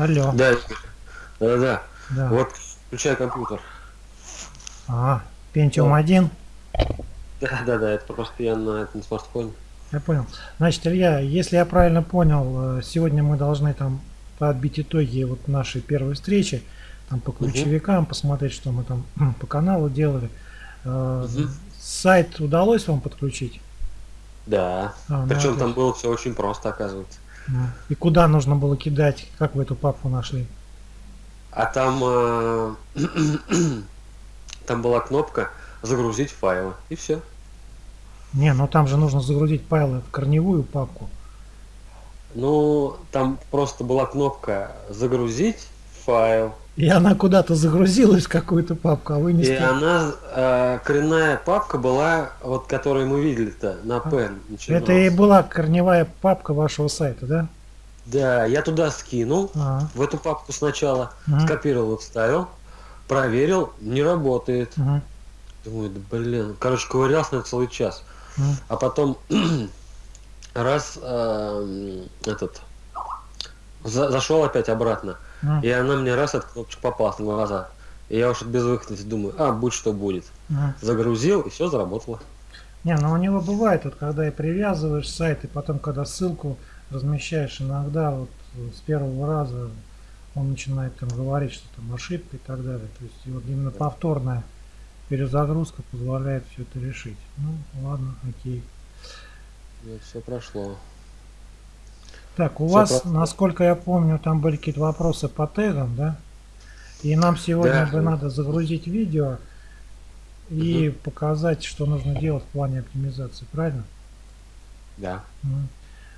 Алло. Да, да, да. Да. Вот, включай компьютер. А, Pentium 1. Да, да, да, это просто я на этом смартфоне. Я понял. Значит, Илья, если я правильно понял, э, сегодня мы должны там подбить итоги вот нашей первой встречи, там по ключевикам, посмотреть, что мы там по каналу делали. Мгм. Сайт удалось вам подключить? Да. А, ну, Причем отлично. там было все очень просто, оказывается. И куда нужно было кидать? Как вы эту папку нашли? А там, э, там была кнопка загрузить файлы. И все. Не, ну там же нужно загрузить файлы в корневую папку. Ну, там просто была кнопка загрузить файл. И она куда-то загрузилась в какую-то папку, а вы не И ста- она, э, коренная папка была, вот которую мы видели-то, на Pen. А, Это и была корневая папка вашего сайта, да? Да, я туда скинул, А, в эту папку сначала, Мгм. скопировал, вставил, проверил, не работает. мгм, Думаю, да блин, короче, ковырялся на целый час. мгм. А потом раз эм, этот за- зашел опять обратно, Мгм. и она мне раз от кнопочек попалась на глаза. И я уж от безвыходности думаю, а, будь что будет. Мгм. Загрузил, и все заработало. Не, ну у него бывает, вот когда и привязываешь сайт, и потом, когда ссылку размещаешь, иногда вот э, с первого раза он начинает там говорить, что там ошибка и так далее. То есть вот именно повторная перезагрузка позволяет все это решить. Ну, ладно, окей. все прошло. Так, у Всё вас, просто. насколько я помню, там были какие-то вопросы по тегам, да? И нам сегодня Да. бы надо загрузить видео и показать, что нужно делать в плане оптимизации, правильно? Да.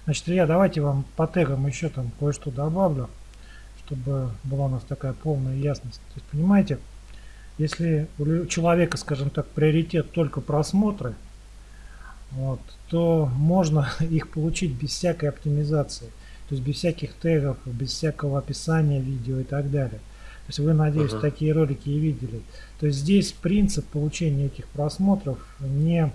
Значит, Илья, давайте вам по тегам еще там кое-что добавлю, чтобы была у нас такая полная ясность. То есть, понимаете, если у человека, скажем так, приоритет только просмотры, вот, то можно их получить без всякой оптимизации. То есть без всяких тегов, без всякого описания видео и так далее. То есть вы, надеюсь, Ага. такие ролики и видели. То есть здесь принцип получения этих просмотров не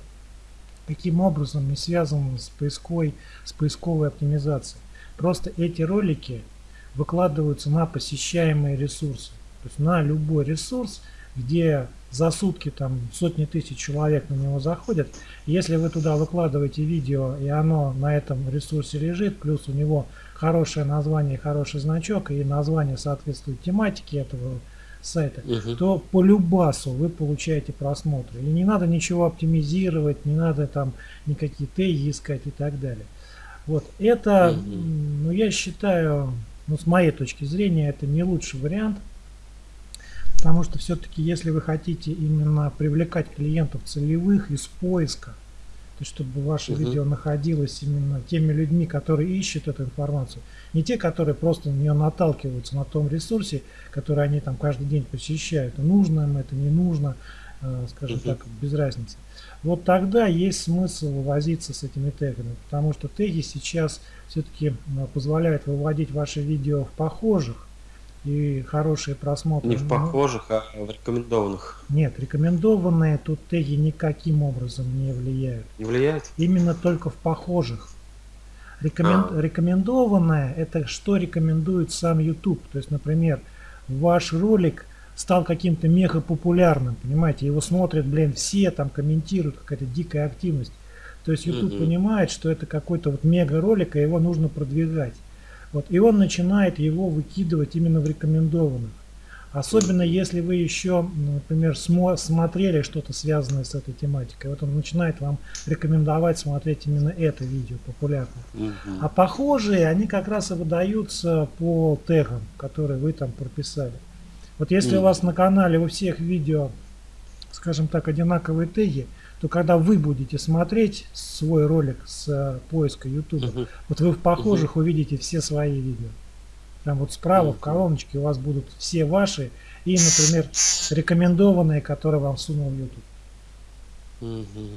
каким образом не связан с поиской, с поисковой оптимизацией. Просто эти ролики выкладываются на посещаемые ресурсы. То есть на любой ресурс, где за сутки там сотни тысяч человек на него заходят. Если вы туда выкладываете видео, и оно на этом ресурсе лежит, плюс у него хорошее название, хороший значок, и название соответствует тематике этого сайта, Мгм. то по любасу вы получаете просмотры. И не надо ничего оптимизировать, не надо там никакие теги искать и так далее. Вот это, м, ну я считаю, ну с моей точки зрения, это не лучший вариант. Потому что все-таки, если вы хотите именно привлекать клиентов целевых из поиска, то есть чтобы ваше Мгм. видео находилось именно теми людьми, которые ищут эту информацию, не те, которые просто на нее наталкиваются на том ресурсе, который они там каждый день посещают. Нужно им это, не нужно, э, скажем Мгм. так, без разницы. Вот тогда есть смысл возиться с этими тегами, потому что теги сейчас все-таки позволяют выводить ваши видео в похожих и хорошие просмотры. Не в Ну, похожих, а в рекомендованных. Нет, рекомендованные тут теги никаким образом не влияют. Не влияет? Именно только в похожих. Рекомен- А. Рекомендованное это что рекомендует сам YouTube. То есть, например, ваш ролик стал каким-то мега популярным, понимаете, его смотрят, блин, все, там комментируют, какая-то дикая активность. То есть YouTube Мгм. понимает, что это какой-то вот мега ролик, и его нужно продвигать. Вот, и он начинает его выкидывать именно в рекомендованных. Особенно если вы еще, например, смо- смотрели что-то связанное с этой тематикой. Вот он начинает вам рекомендовать смотреть именно это видео популярное. Мгм. А похожие, они как раз и выдаются по тегам, которые вы там прописали. Вот если у Мгм. вас на канале у всех видео, скажем так, одинаковые теги, то когда вы будете смотреть свой ролик с э, поиска YouTube, Мгм. вот вы в похожих увидите все свои видео. Прям вот справа в Мгм. колоночке у вас будут все ваши и, например, рекомендованные, которые вам сунул YouTube. Мгм.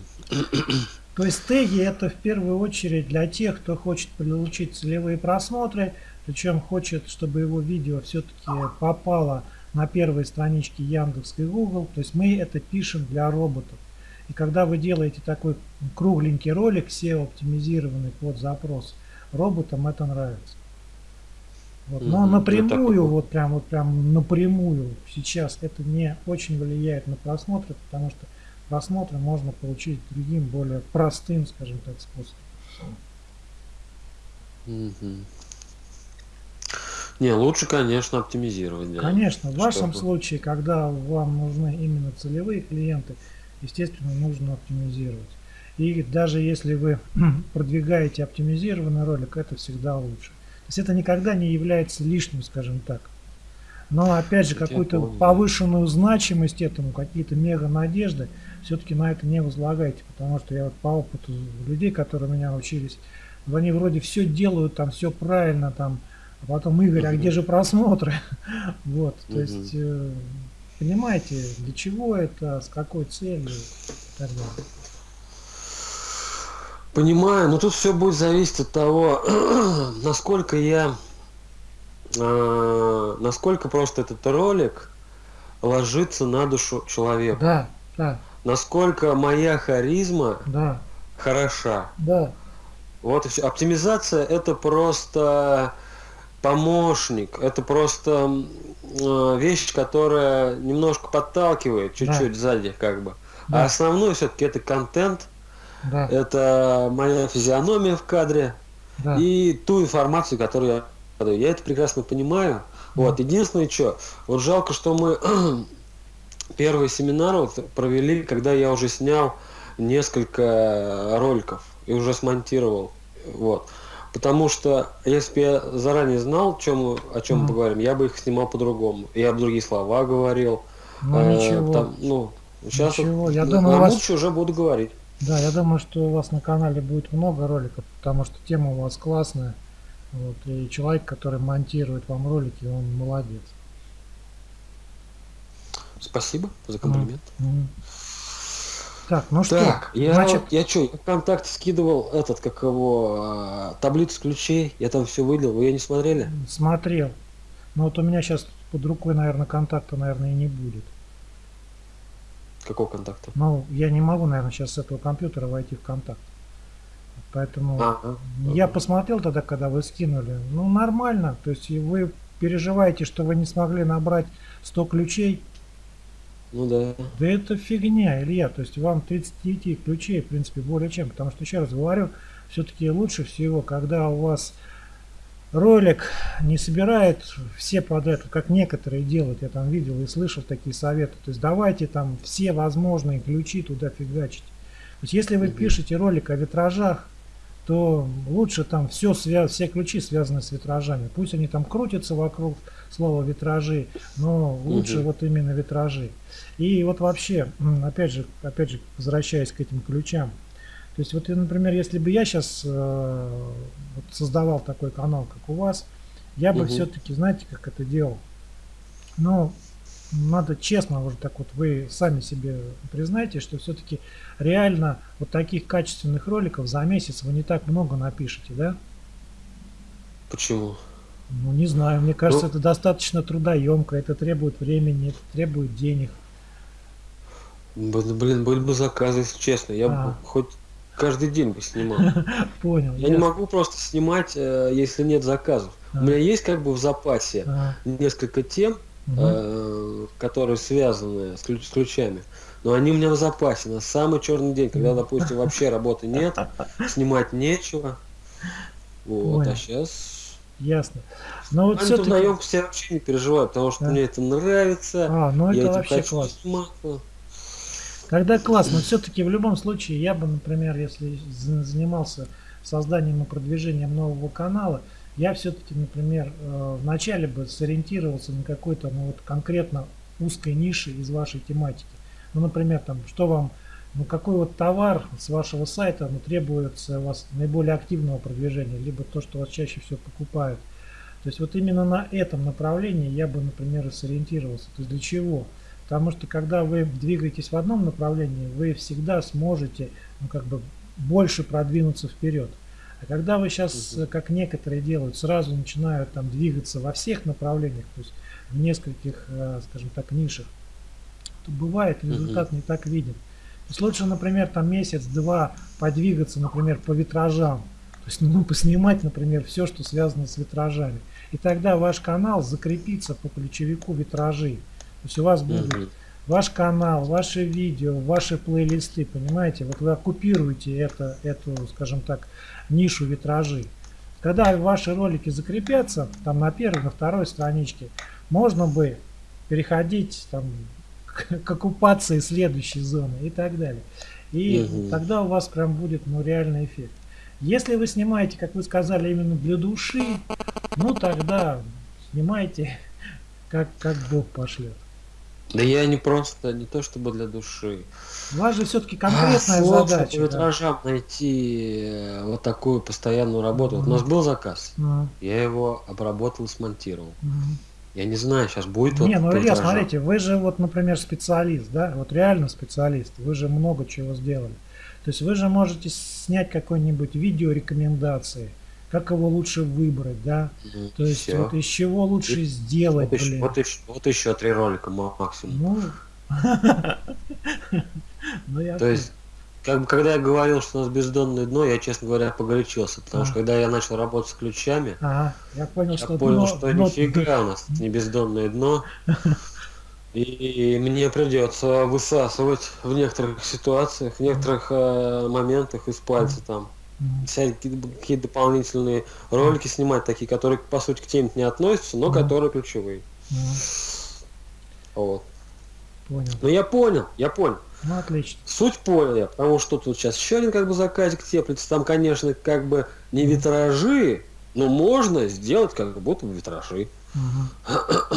То есть теги это в первую очередь для тех, кто хочет получить целевые просмотры, причем хочет, чтобы его видео все-таки попало на первые странички Яндекс и Google. То есть мы это пишем для роботов. И когда вы делаете такой кругленький ролик, SEO оптимизированный под запрос, роботам это нравится. Вот. Но напрямую, Ну, так вот прям, вот прям напрямую сейчас это не очень влияет на просмотры, потому что просмотры можно получить другим, более простым, скажем так, способом. Мгм. Не, лучше, конечно, оптимизировать. Да. Конечно, в вашем Чтобы- случае, когда вам нужны именно целевые клиенты, естественно, нужно оптимизировать. И даже если вы продвигаете оптимизированный ролик, это всегда лучше. То есть это никогда не является лишним, скажем так. Но опять же, какую-то повышенную значимость этому, какие-то мега надежды, все-таки на это не возлагайте, потому что я вот по опыту людей, которые у меня учились, они вроде все делают, там все правильно, там, а потом Игорь, а где же просмотры? Вот, то есть, э, понимаете, для чего это, с какой целью и так далее. Понимаю, но тут все будет зависеть от того, насколько я, э, насколько просто этот ролик ложится на душу человека, Да, да, насколько моя харизма да, хороша. да, Вот и все. Оптимизация это просто помощник, это просто вещь, которая немножко подталкивает чуть-чуть сзади, как бы. Да. А основной все-таки это контент, да, это моя физиономия в кадре, да. и ту информацию, которую я подаю. Я это прекрасно понимаю. Вот, единственное, что, вот жалко, что мы первый семинар вот провели, когда я уже снял несколько роликов и уже смонтировал. Вот. Потому что если бы я заранее знал, чем, мы- о чем мы Мгм. поговорим, я бы их снимал по-другому. Я бы другие слова говорил. Ну Э, ничего. там, ну, сейчас Ничего, вот я на- думаю, на вас- будущее уже буду говорить. Да, я думаю, что у вас на канале будет много роликов, потому что тема у вас классная. Вот, и человек, который монтирует вам ролики, он молодец. Спасибо за комплимент. Мгм. Так, ну что, Так, я, значит, я что, я ВКонтакте скидывал этот, как его, а, таблицу ключей, я там все выделил, вы ее не смотрели? смотрел. Но вот у меня сейчас под рукой, наверное, контакта, наверное, и не будет. Какого контакта? Ну, я не могу, наверное, сейчас с этого компьютера войти в контакт. Поэтому А, а, я а. посмотрел тогда, когда вы скинули. Ну, нормально. То есть вы переживаете, что вы не смогли набрать 100 ключей. Ну да. Да это фигня, Илья. То есть вам 39 ключей, в принципе, более чем. Потому что, еще раз говорю, все-таки лучше всего, когда у вас ролик не собирает все подряд, как некоторые делают, я там видел и слышал такие советы. То есть давайте там все возможные ключи туда фигачить. То есть если вы Мгм. пишете ролик о витражах, то лучше там все, свя- все ключи связаны с витражами. Пусть они там крутятся вокруг слова витражи, но лучше Мгм. вот именно витражи. И вот вообще, опять же, опять же, возвращаясь к этим ключам. То есть вот, например, если бы я сейчас создавал такой канал, как у вас, я бы Мгм. все-таки, знаете, как это делал? Ну, надо честно уже так вот, вы сами себе признайте, что все-таки реально вот таких качественных роликов за месяц вы не так много напишете, да? Почему? Ну, не знаю, мне кажется, Ну- это достаточно трудоемко, это требует времени, это требует денег. Блин, были бы заказы, если честно. Я А. бы хоть каждый день бы снимал. Понял. Я не могу просто снимать, э, если нет заказов. У меня есть как бы в запасе несколько тем, э, которые связаны с, ключ- с ключами. Но они у меня в запасе на самый черный день, когда, допустим, вообще работы нет, снимать нечего. Вот, Понял. а сейчас... Ясно. Но вот все-таки... трудоемкость я вообще не переживаю, потому что мне это нравится. А, ну я это этим вообще классно. заниматься. Тогда классно. Но все-таки в любом случае я бы, например, если за- занимался созданием и продвижением нового канала, я все-таки, например, э, вначале бы сориентировался на какой-то, ну вот конкретно узкой нише из вашей тематики. Ну, например, там, что вам, ну какой вот товар с вашего сайта ну, требуется у вас наиболее активного продвижения, либо то, что вас чаще всего покупают. То есть вот именно на этом направлении я бы, например, сориентировался. То есть для чего? Потому что когда вы двигаетесь в одном направлении, вы всегда сможете ну, как бы больше продвинуться вперед. А когда вы сейчас, как некоторые делают, сразу начинают там двигаться во всех направлениях, то есть в нескольких, э, скажем так, нишах, то бывает результат не так виден. То есть лучше, например, там месяц-два подвигаться, например, по витражам. То есть, ну, поснимать, например, все, что связано с витражами. И тогда ваш канал закрепится по ключевику витражи. То есть у вас будет угу. ваш канал, ваши видео, ваши плейлисты, понимаете? Вот вы оккупируете это, эту, скажем так, нишу витражи. Когда ваши ролики закрепятся, там на первой, на второй страничке, можно бы переходить там, к, к оккупации следующей зоны и так далее. И угу. тогда у вас прям будет ну, реальный эффект. Если вы снимаете, как вы сказали, именно для души, ну тогда снимайте, как, как Бог пошлет. Да я не просто, не то чтобы для души. У вас же все-таки конкретная а, задача. По витражам да. найти э, вот такую постоянную работу. Вот у нас был заказ, mm. я его обработал и смонтировал. Mm. Я не знаю, сейчас будет Не, вот ну Илья, смотрите, вы же вот, например, специалист, да, вот реально специалист, вы же много чего сделали. То есть вы же можете снять какое-нибудь видео рекомендации, как его лучше выбрать, да? Mm, То есть все. вот из чего лучше и, сделать, вот Еще, вот, еще, вот еще три ролика максимум. Ну, ну То есть как бы, когда я говорил, что у нас бездонное дно, я, честно говоря, погорячился. Потому а. что когда я начал работать с ключами, ага, я понял, я что, понял, дно, что дно, нифига у нас не бездонное дно. И мне придется высасывать в некоторых ситуациях, в некоторых э, моментах из пальца там. Всякие какие дополнительные ролики снимать, такие, которые по сути к теме не относятся, но которые ключевые. Вот. Понял. Ну я понял, я понял. Ну отлично. Суть понял я, потому что тут сейчас еще один как бы заказик теплится. Там, конечно, как бы не витражи, но можно сделать как будто бы витражи. Угу.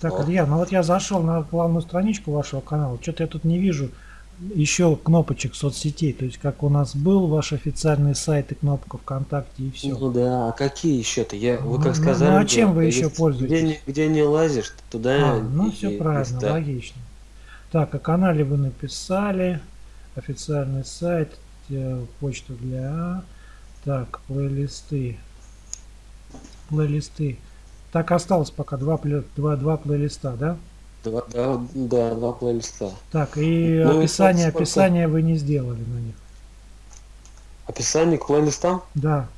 Так, вот. Илья, ну вот я зашел на главную страничку вашего канала, что-то я тут не вижу еще кнопочек соцсетей, то есть как у нас был ваш официальный сайт и кнопка ВКонтакте и все. Ну да, а какие еще-то? Я, вы как сказали, ну, ну а чем вы еще пользуетесь? Где не, где не лазишь, туда а, Ну все правильно, листа. логично. Так, о канале вы написали, официальный сайт, э, почту для... Так, плейлисты. Плейлисты. Так осталось пока два, два, два плейлиста, да? Два, да, да, два плейлиста. Так, и ну, описание, и описание вы не сделали на них. Описание к плейлистам? Да.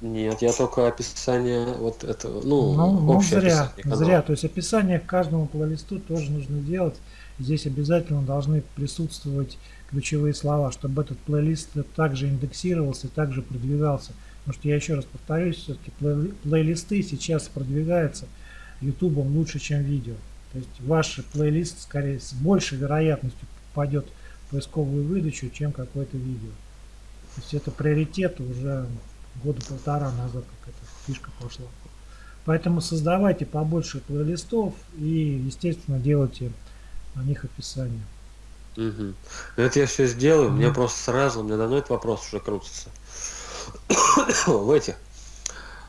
Нет, я только описание вот этого, ну, ну, ну зря, зря. То есть описание к каждому плейлисту тоже нужно делать. Здесь обязательно должны присутствовать ключевые слова, чтобы этот плейлист также индексировался, также продвигался. Потому что я еще раз повторюсь, все-таки плей плейлисты сейчас продвигаются YouTube лучше, чем видео. То есть ваш плейлист скорее с большей вероятностью попадет в поисковую выдачу, чем какое-то видео. То есть это приоритет уже года полтора назад, как эта фишка пошла. Поэтому создавайте побольше плейлистов и, естественно, делайте на них описание. Угу. Это я все сделаю, мне просто сразу, меня давно этот вопрос уже крутится. в этих.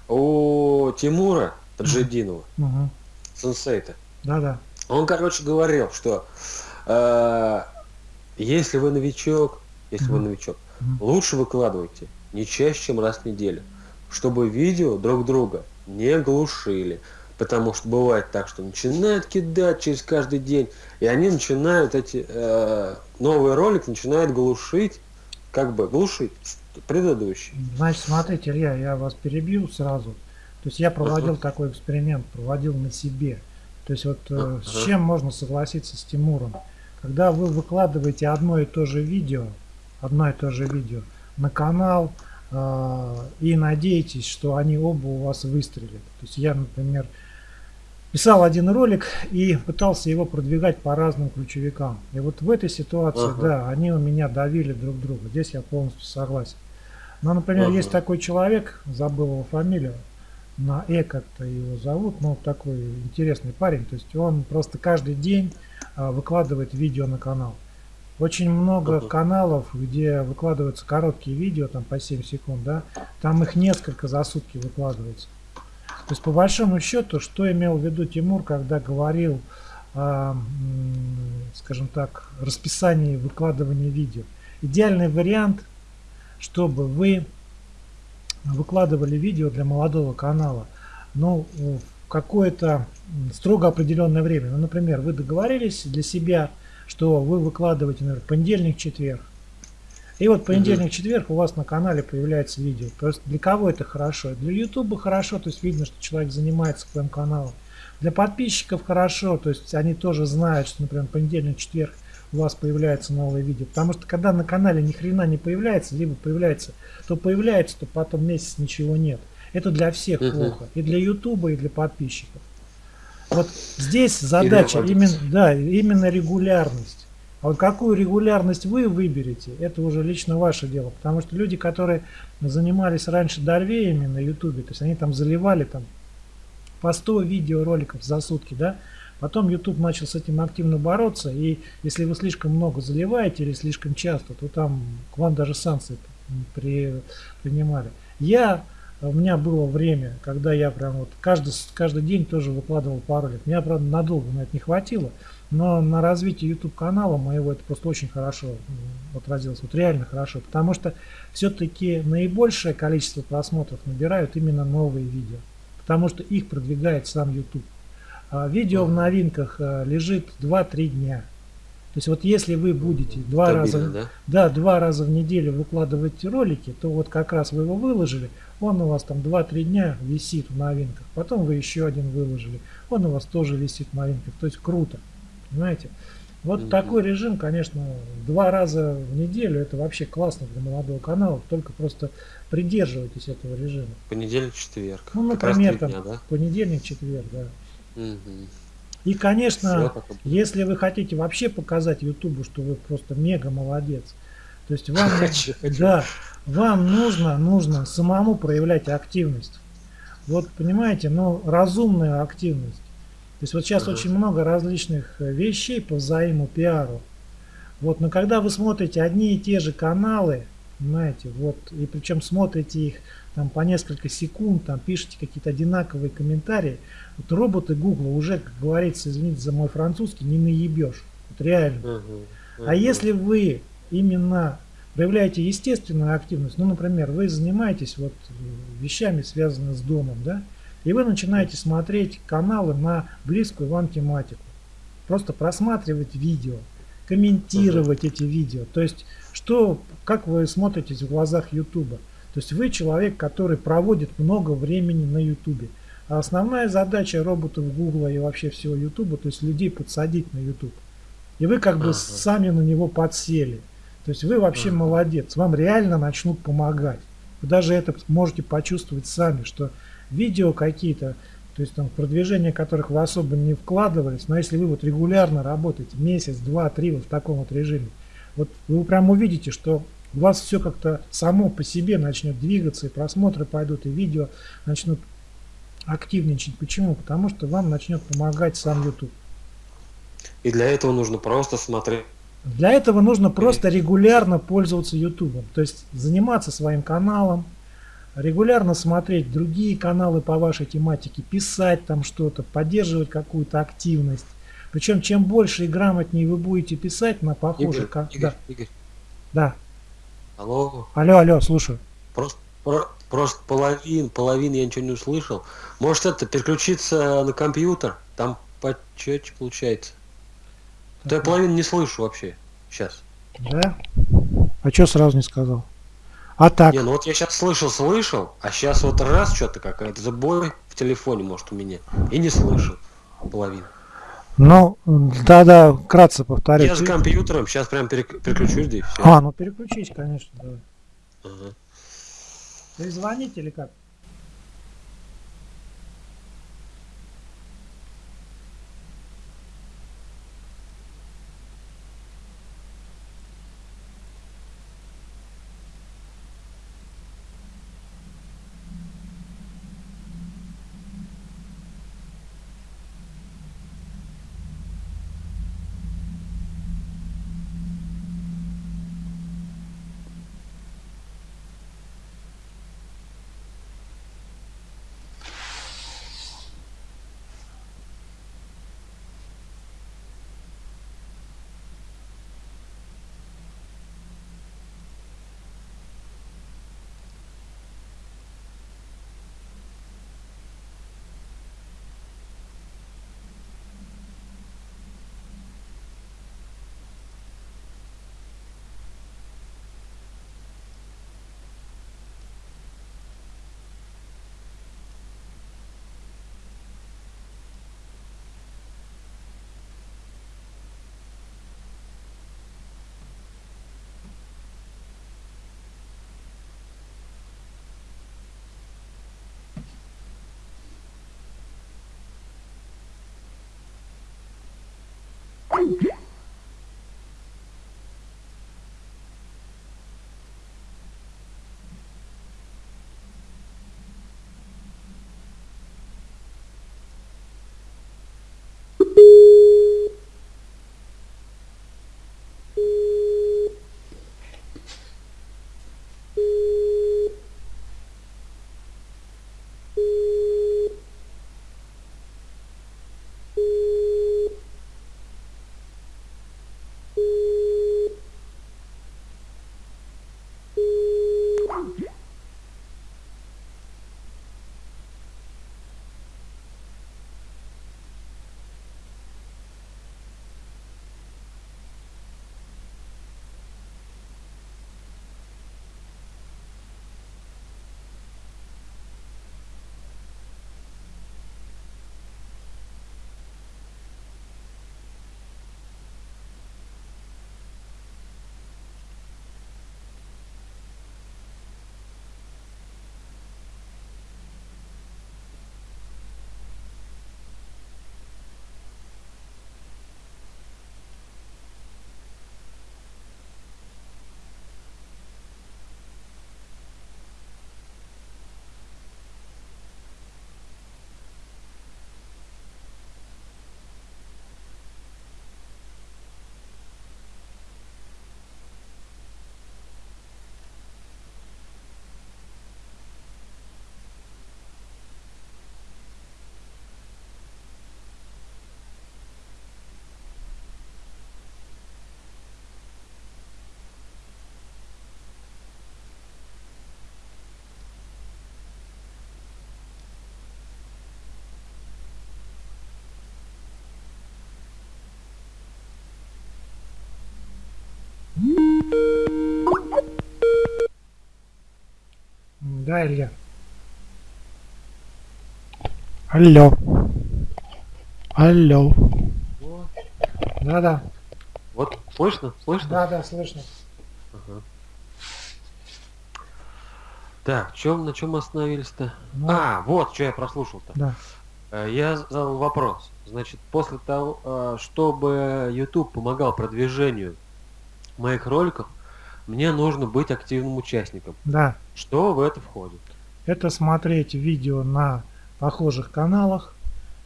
У Тимура Таджидинова, угу. сенсейта. Да-да. Он, короче, говорил, что э, если вы новичок, если угу. вы новичок, угу. лучше выкладывайте не чаще, чем раз в неделю, чтобы видео друг друга не глушили. Потому что бывает так, что начинают кидать через каждый день, и они начинают эти э, новый ролик начинают глушить, как бы глушить предыдущий. Значит, смотрите, Илья, я вас перебью сразу. То есть я проводил uh-huh. такой эксперимент, проводил на себе. То есть вот uh-huh. с чем можно согласиться с Тимуром? Когда вы выкладываете одно и то же видео, одно и то же видео на канал э, и надеетесь, что они оба у вас выстрелят. То есть я, например, писал один ролик и пытался его продвигать по разным ключевикам. И вот в этой ситуации, ага. да, они у меня давили друг друга. Здесь я полностью согласен. Но, например, ага. есть такой человек, забыл его фамилию, на Э как-то его зовут, но такой интересный парень. То есть он просто каждый день а, выкладывает видео на канал. Очень много ага. каналов, где выкладываются короткие видео, там по 7 секунд, да, там их несколько за сутки выкладывается. То есть по большому счету, что имел в виду Тимур, когда говорил о, скажем так, расписании выкладывания видео. Идеальный вариант, чтобы вы выкладывали видео для молодого канала, ну, в какое-то строго определенное время. Ну, например, вы договорились для себя, что вы выкладываете, например, понедельник, четверг. И вот понедельник-четверг у вас на канале появляется видео. Просто для кого это хорошо? Для YouTube хорошо, то есть видно, что человек занимается своим каналом. Для подписчиков хорошо, то есть они тоже знают, что, например, понедельник-четверг у вас появляется новое видео. Потому что когда на канале ни хрена не появляется, либо появляется, то появляется, то потом месяц ничего нет. Это для всех uh-huh. плохо. И для Ютуба, и для подписчиков. Вот здесь задача именно, да, именно регулярность. А вот какую регулярность вы выберете, это уже лично ваше дело. Потому что люди, которые занимались раньше дорвеями на ютубе, то есть они там заливали там по 100 видеороликов за сутки, да, Потом YouTube начал с этим активно бороться, и если вы слишком много заливаете или слишком часто, то там к вам даже санкции при, принимали. Я, у меня было время, когда я прям вот каждый, каждый день тоже выкладывал пару лет. Меня, правда, надолго на это не хватило, но на развитие YouTube канала моего это просто очень хорошо отразилось, вот реально хорошо, потому что все-таки наибольшее количество просмотров набирают именно новые видео, потому что их продвигает сам YouTube. А видео в новинках э, лежит 2-3 дня. То есть вот если вы будете два Стабильно, раза, да? Да, два раза в неделю выкладывать ролики, то вот как раз вы его выложили, он у вас там 2-3 дня висит в новинках. Потом вы еще один выложили, он у вас тоже висит в новинках. То есть круто, понимаете? Вот mm такой режим, конечно, два раза в неделю, это вообще классно для молодого канала, только просто придерживайтесь этого режима. Понедельник, четверг. Ну, например, там, дня, да? понедельник, четверг, да. И, конечно, если вы хотите вообще показать Ютубу, что вы просто мега молодец, то есть вам, хочу, да, вам нужно, нужно самому проявлять активность. Вот понимаете, но ну, разумную активность. То есть вот сейчас ага. очень много различных э, вещей по взаимопиару. Вот, но когда вы смотрите одни и те же каналы, понимаете, вот, и причем смотрите их там по несколько секунд, там пишите какие-то одинаковые комментарии, вот роботы Google уже, как говорится, извините за мой французский, не наебешь. Вот реально. Uh -huh, uh -huh. А если вы именно проявляете естественную активность, ну, например, вы занимаетесь вот вещами, связанными с домом, да, и вы начинаете смотреть каналы на близкую вам тематику. Просто просматривать видео, комментировать uh -huh. эти видео. То есть, что, как вы смотритесь в глазах YouTube. То есть вы человек, который проводит много времени на YouTube. А основная задача роботов Google и вообще всего YouTube, то есть людей подсадить на YouTube. И вы как бы ага. сами на него подсели. То есть вы вообще ага. молодец. Вам реально начнут помогать. Вы даже это можете почувствовать сами, что видео какие-то, то есть там продвижение которых вы особо не вкладывались, но если вы вот регулярно работаете, месяц, два, три вот в таком вот режиме, вот вы прям увидите, что у вас все как-то само по себе начнет двигаться, и просмотры пойдут, и видео начнут активничать. Почему? Потому что вам начнет помогать сам YouTube. И для этого нужно просто смотреть. Для этого нужно просто регулярно пользоваться YouTube. То есть заниматься своим каналом, регулярно смотреть другие каналы по вашей тематике, писать там что-то, поддерживать какую-то активность. Причем чем больше и грамотнее вы будете писать на похожих... Игорь, Игорь, да. Игорь. Да. Алло. Алло, алло, слушаю. Просто, Просто половин, половин я ничего не услышал. Может это переключиться на компьютер? Там почетче получается. Да я половину не слышу вообще. Сейчас. Да? А что сразу не сказал? А так? Не, ну вот я сейчас слышал, слышал, а сейчас вот раз что-то какая-то забой в телефоне, может, у меня. И не слышу половину. Ну, да-да, кратко повторю. Я с компьютером, сейчас прям переключусь, да и все. А, ну переключись, конечно, давай. Ага. Вы звоните или как? Да, Илья? Алло. Алло. Да-да. Вот, слышно? Слышно? Да-да, слышно. Ага. Так, чем, на чем мы остановились-то? Ну. А, вот, что я прослушал-то. Да. Э, Я задал вопрос. Значит, после того, э, чтобы YouTube помогал продвижению моих роликов, мне нужно быть активным участником. Да. Что в это входит? Это смотреть видео на похожих каналах.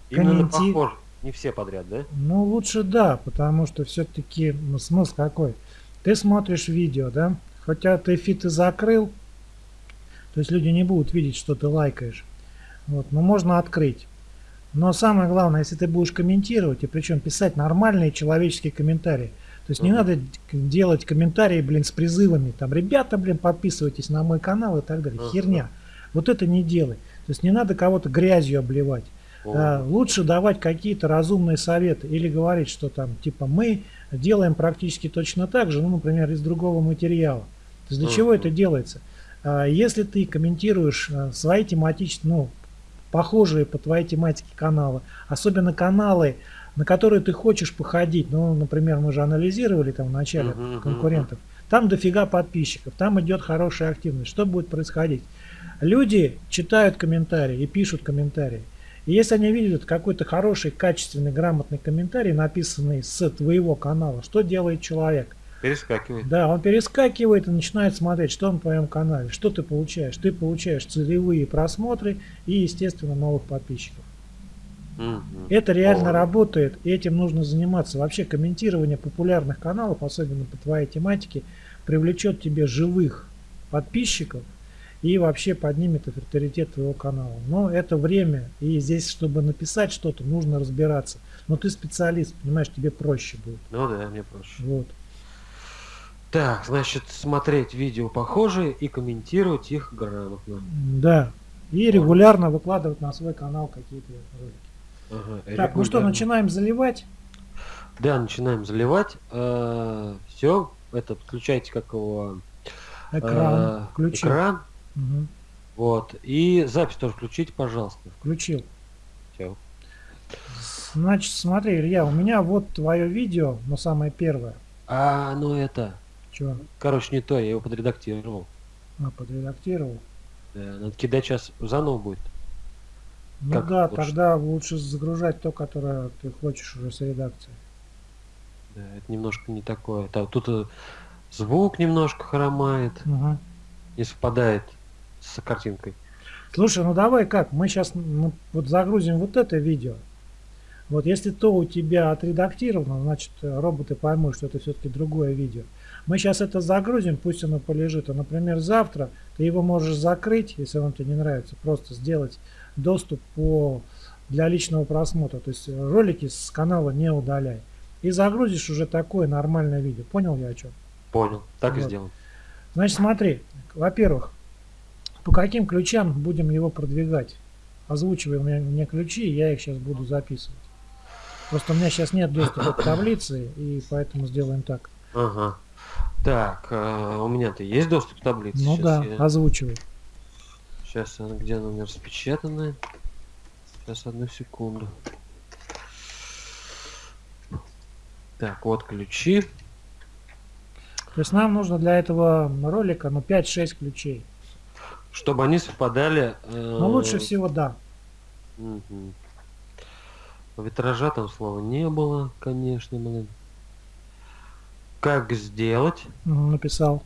Именно Комменти- похоже. Не все подряд, да? Ну, лучше да, потому что все-таки смысл какой? Ты смотришь видео, да? Хотя ты фит и закрыл, то есть люди не будут видеть, что ты лайкаешь. Вот, но можно открыть. Но самое главное, если ты будешь комментировать, и причем писать нормальные человеческие комментарии. То есть не надо делать комментарии, блин, с призывами, там, ребята, блин, подписывайтесь на мой канал и так далее. Ага. Херня. Вот это не делай. То есть не надо кого-то грязью обливать. О, А, лучше давать какие-то разумные советы или говорить, что там типа мы делаем практически точно так же, ну, например, из другого материала. То есть для чего это делается? А, Если ты комментируешь а, свои тематические, ну, похожие по твоей тематике каналы, особенно каналы, на которые ты хочешь походить, ну, например, мы же анализировали там в начале мгм, конкурентов, там дофига подписчиков, там идет хорошая активность. Что будет происходить? Люди читают комментарии и пишут комментарии. И если они видят какой-то хороший, качественный, грамотный комментарий, написанный с твоего канала, что делает человек? Перескакивает. Да, он перескакивает и начинает смотреть, что на твоем канале, что ты получаешь. Ты получаешь целевые просмотры и, естественно, новых подписчиков. Это реально О. работает, и этим нужно заниматься. Вообще комментирование популярных каналов, особенно по твоей тематике, привлечет тебе живых подписчиков и вообще поднимет авторитет твоего канала. Но это время, и здесь, чтобы написать что-то, нужно разбираться. Но ты специалист, понимаешь, тебе проще будет. Ну да, мне проще. Вот. Так, значит, смотреть видео похожие и комментировать их грамотно. Да. И регулярно выкладывать на свой канал какие-то ролики. Ага, Так, ну что, начинаем заливать? Да, начинаем заливать. все, это включайте как его Экран. э, Включил. экран. Мгм. Вот. И запись тоже включите, пожалуйста. Включил. Всё. Значит, смотри, Илья, у меня вот твое видео, но самое первое. А, ну это. Чего? Короче, не то, я его подредактировал. А, подредактировал. Да, надо кидать сейчас заново будет. Ну Как да, лучше? тогда лучше загружать то, которое ты хочешь уже с редакцией. Да, это немножко не такое. Та- Тут э, звук немножко хромает, Мгм. не совпадает с картинкой. Слушай, ну давай как, мы сейчас вот загрузим вот это видео. Вот если то у тебя отредактировано, значит роботы поймут, что это все-таки другое видео. Мы сейчас это загрузим, пусть оно полежит. А, например, завтра ты его можешь закрыть, если он тебе не нравится, просто сделать доступ по для личного просмотра. То есть э, ролики с канала не удаляй. И загрузишь уже такое нормальное видео. Понял я о чем? Понял. Так и Вот. сделаем. Значит, смотри, во-первых, по каким ключам будем его продвигать? Озвучивай мне, мне ключи, и я их сейчас буду записывать. Просто у меня сейчас нет доступа к таблице, и поэтому сделаем так. Ага. Так, э, у меня-то есть доступ к таблице? Ну Щас да, я- озвучивай. Сейчас она где она у меня распечатанная? Сейчас одну секунду. Так, вот ключи. То есть нам нужно для этого ролика ну 5-6 ключей. Чтобы они совпадали. э, Но лучше всего да. мгм. Витража там слова не было, конечно, блин. Как сделать? Написал.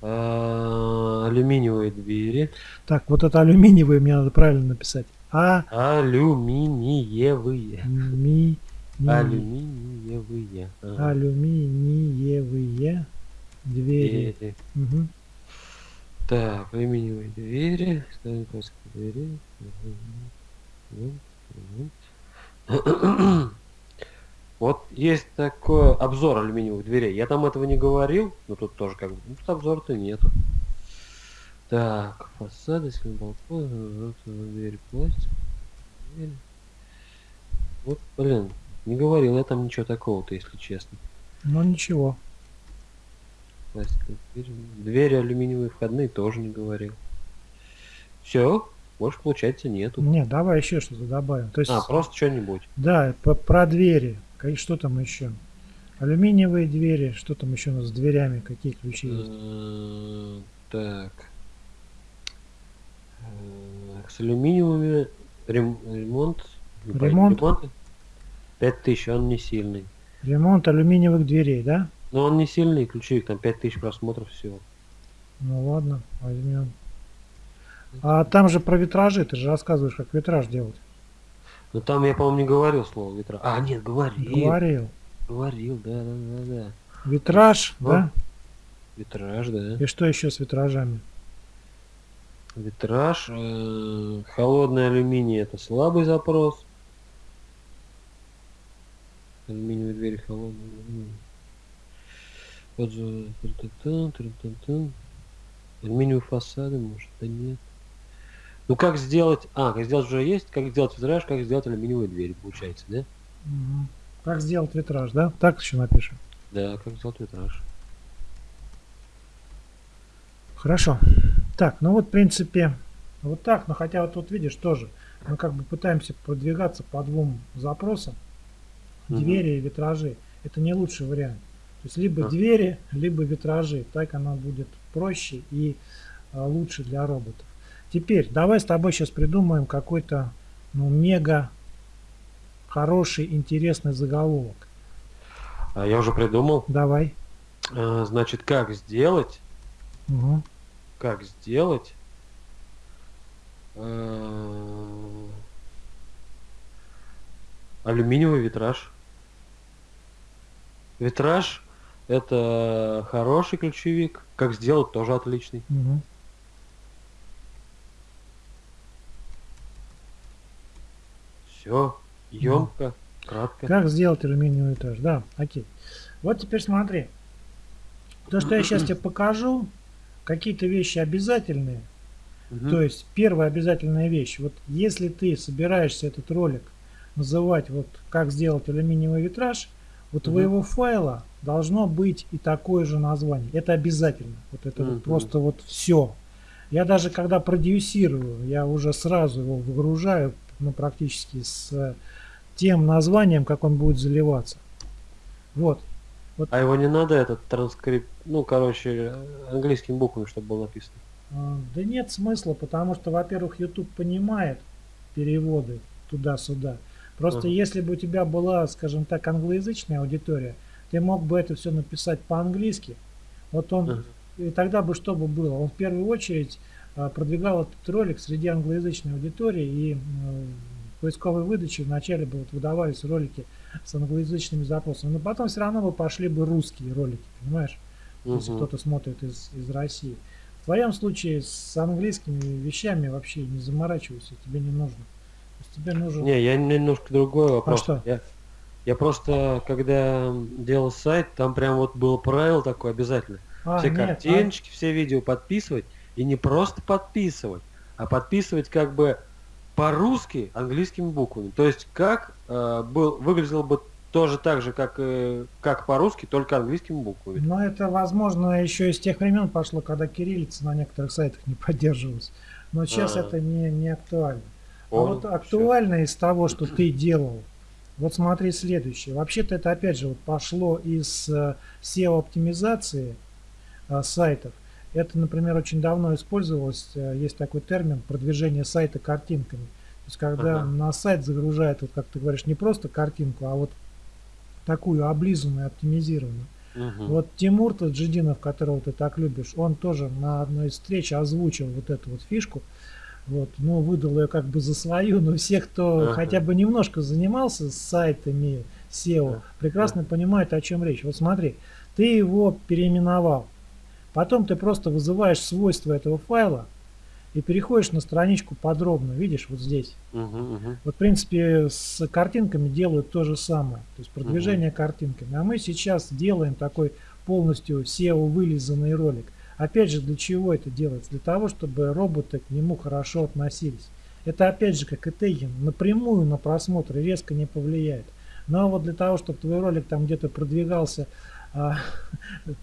Э, алюминиевые двери. Так, вот это алюминиевые мне надо правильно написать. А Алюминиевые. ми ми- Алюминиевые. Ага. алюминиевые двери. Двери. Мгм. Так, алюминиевые двери. Двери. Вот есть такой обзор алюминиевых дверей. Я там этого не говорил, но тут тоже как бы ну, тут обзора-то нету. Так, фасады, балкон, двери пластик. Вот, блин, не говорил я там ничего такого-то, если честно. Ну ничего. Пластиковые двери. Двери алюминиевые входные тоже не говорил. Все, больше получается нету. Не, давай еще что-то добавим. То есть, А, просто что-нибудь. да, по- про двери. Что там еще? Алюминиевые двери. Что там еще у нас с дверями? Какие ключи есть? Э, Так. Э, С алюминиевыми рем- ремонт. Ремонт? ремонт 5000, он не сильный. Ремонт алюминиевых дверей, да? Но он не сильный, ключевик, там 5000 просмотров всего. Ну ладно, возьмем. А там же про витражи, ты же рассказываешь, как витраж делать. Но там я, по-моему, не говорил слово ветра. А, нет, говорил. Говорил. Говорил, да, да, да, да. Витраж, Ну. да? Витраж, да. И что еще с витражами? Витраж, э, холодный алюминий это слабый запрос. Алюминиевые двери холодные. тру-ту-тун, тру-ту-тун. Алюминиевые фасады, может, да нет. Ну как сделать... А, как сделать уже есть, как сделать витраж, как сделать алюминиевые двери, получается, да? Как сделать витраж, да? Так еще напишем. Да, как сделать витраж. Хорошо. Так, ну вот в принципе вот так, но хотя вот тут видишь тоже, мы как бы пытаемся продвигаться по двум запросам. Мгм. Двери и витражи. Это не лучший вариант. То есть либо А. двери, либо витражи. Так она будет проще и а, лучше для роботов. Теперь давай с тобой сейчас придумаем какой-то ну, мега хороший, интересный заголовок. А я уже придумал. Давай. А, значит, как сделать Мгм. Как сделать э, алюминиевый витраж. Витраж это хороший ключевик. Как сделать тоже отличный. Мгм. Все емко, кратко. Как сделать алюминиевый этаж? Да, окей. Вот теперь смотри. То, что я сейчас тебе покажу, какие-то вещи обязательные. Мгм. То есть первая обязательная вещь. Вот если ты собираешься этот ролик называть вот как сделать алюминиевый витраж, у твоего файла должно быть и такое же название. Это обязательно. Вот это вот Мгм. просто вот все. Я даже когда продюсирую, я уже сразу его выгружаю, ну практически с тем названием, как он будет заливаться. Вот. А его не надо этот транскрипт, ну короче, английскими буквами, чтобы было написано. А, Да нет смысла, потому что, во-первых, YouTube понимает переводы туда-сюда. Просто Ага. если бы у тебя была, скажем так, англоязычная аудитория, ты мог бы это все написать по-английски. Вот он, Ага. и тогда бы что бы было? Он в первую очередь а, продвигал этот ролик среди англоязычной аудитории, и в поисковой выдаче вначале бы вот выдавались ролики с англоязычными запросами, но потом все равно бы пошли бы русские ролики, понимаешь? если Мгм. кто-то смотрит из, из России. В твоем случае с английскими вещами вообще не заморачивайся, тебе не нужно. То есть тебе нужен... Не, я немножко другой вопрос. А что? Я, я просто, когда делал сайт, там прям вот было правило такое обязательно. А, все нет, картиночки, все видео подписывать. И не просто подписывать, а подписывать как бы по-русски английскими буквами. То есть как э, был, выглядело бы тоже так же, как, э, как по-русски, только английскими а, буквами. но это, возможно, еще из тех времен пошло, когда кириллица на некоторых сайтах не поддерживалась. Но сейчас А. это не, не актуально. А Понял, вот всё. актуально из того, что ты делал, вот смотри следующее. Вообще-то это опять же вот пошло из э, SEO-оптимизации э, сайтов. Это, например, очень давно использовалось, э, есть такой термин продвижение сайта картинками. То есть когда Ага. на сайт загружают, вот как ты говоришь, не просто картинку, а вот такую облизанную, оптимизированную. Мгм. Вот Тимур Таджидинов, которого ты так любишь, он тоже на одной из встреч озвучил вот эту вот фишку. Вот, ну, выдал ее как бы за свою, но все, кто Ага. хотя бы немножко занимался сайтами SEO, прекрасно понимают, о чем речь. Вот смотри, ты его переименовал. Потом ты просто вызываешь свойства этого файла и переходишь на страничку подробно. Видишь, вот здесь. Мгм, мгм. Вот, в принципе, с картинками делают то же самое. То есть продвижение картинками. А мы сейчас делаем такой полностью SEO вылизанный ролик. Опять же, для чего это делается? Для того, чтобы роботы к нему хорошо относились. Это опять же, как и тегинг, напрямую на просмотр резко не повлияет. Но вот для того, чтобы твой ролик там где-то продвигался а,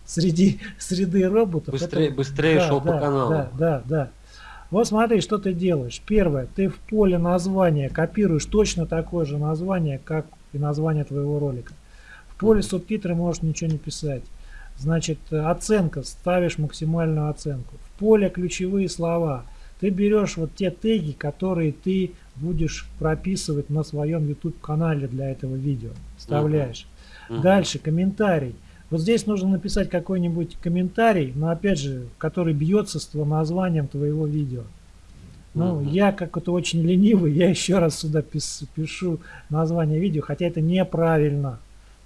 среди среды роботов. Быстрее- это- быстрее шел по каналу. Да, да, да. Вот смотри, что ты делаешь. Первое, ты в поле названия копируешь точно такое же название, как и название твоего ролика. В поле субтитры можешь ничего не писать. Значит, оценка, ставишь максимальную оценку. В поле ключевые слова. Ты берешь вот те теги, которые ты будешь прописывать на своем YouTube канале для этого видео. Вставляешь. Uh -huh. Дальше комментарий. Вот здесь нужно написать какой-нибудь комментарий, но опять же, который бьется с названием твоего видео. Ну, -huh. я как это очень ленивый, я еще раз сюда пис, пишу название видео, хотя это неправильно.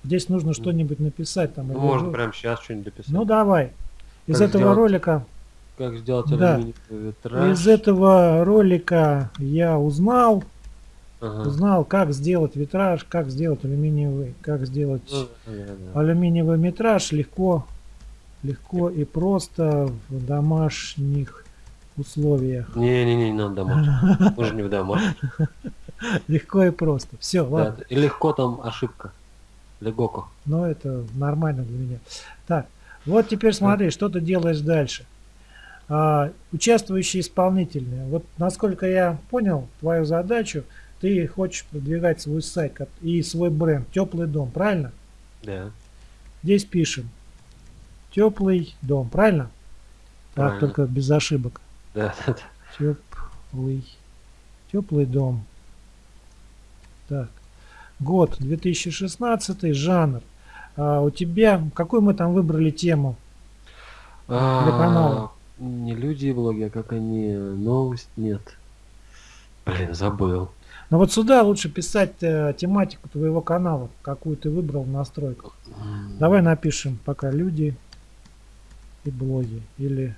Здесь нужно что-нибудь написать. Там, ну, можно прямо сейчас что-нибудь написать. Ну, давай. Из как этого сделать, ролика... Как сделать да. Из этого ролика я узнал, ага. узнал, как сделать витраж, как сделать алюминиевый, как сделать ну, алюминиевый метраж легко, легко и просто в домашних условиях. Не, не, надо домашних. Мы не в домашних. Легко и просто. Все, ладно. И легко там ошибка. Легоко. Но это нормально для меня. Так, вот теперь смотри, что ты делаешь дальше. А, участвующие исполнительные. Вот насколько я понял твою задачу, ты хочешь продвигать свой сайт и свой бренд «Теплый дом», правильно? Да. Здесь пишем «Теплый дом», правильно? правильно. Так, только без ошибок. Да, да, да. Теплый, теплый дом. Так. Год 2016, жанр. А у тебя, какую мы там выбрали тему а, для канала? Не люди и блоги, а как они, новость, нет. Блин, забыл. Но вот сюда лучше писать э, тематику твоего канала, какую ты выбрал в настройках. Давай напишем пока люди и блоги. Или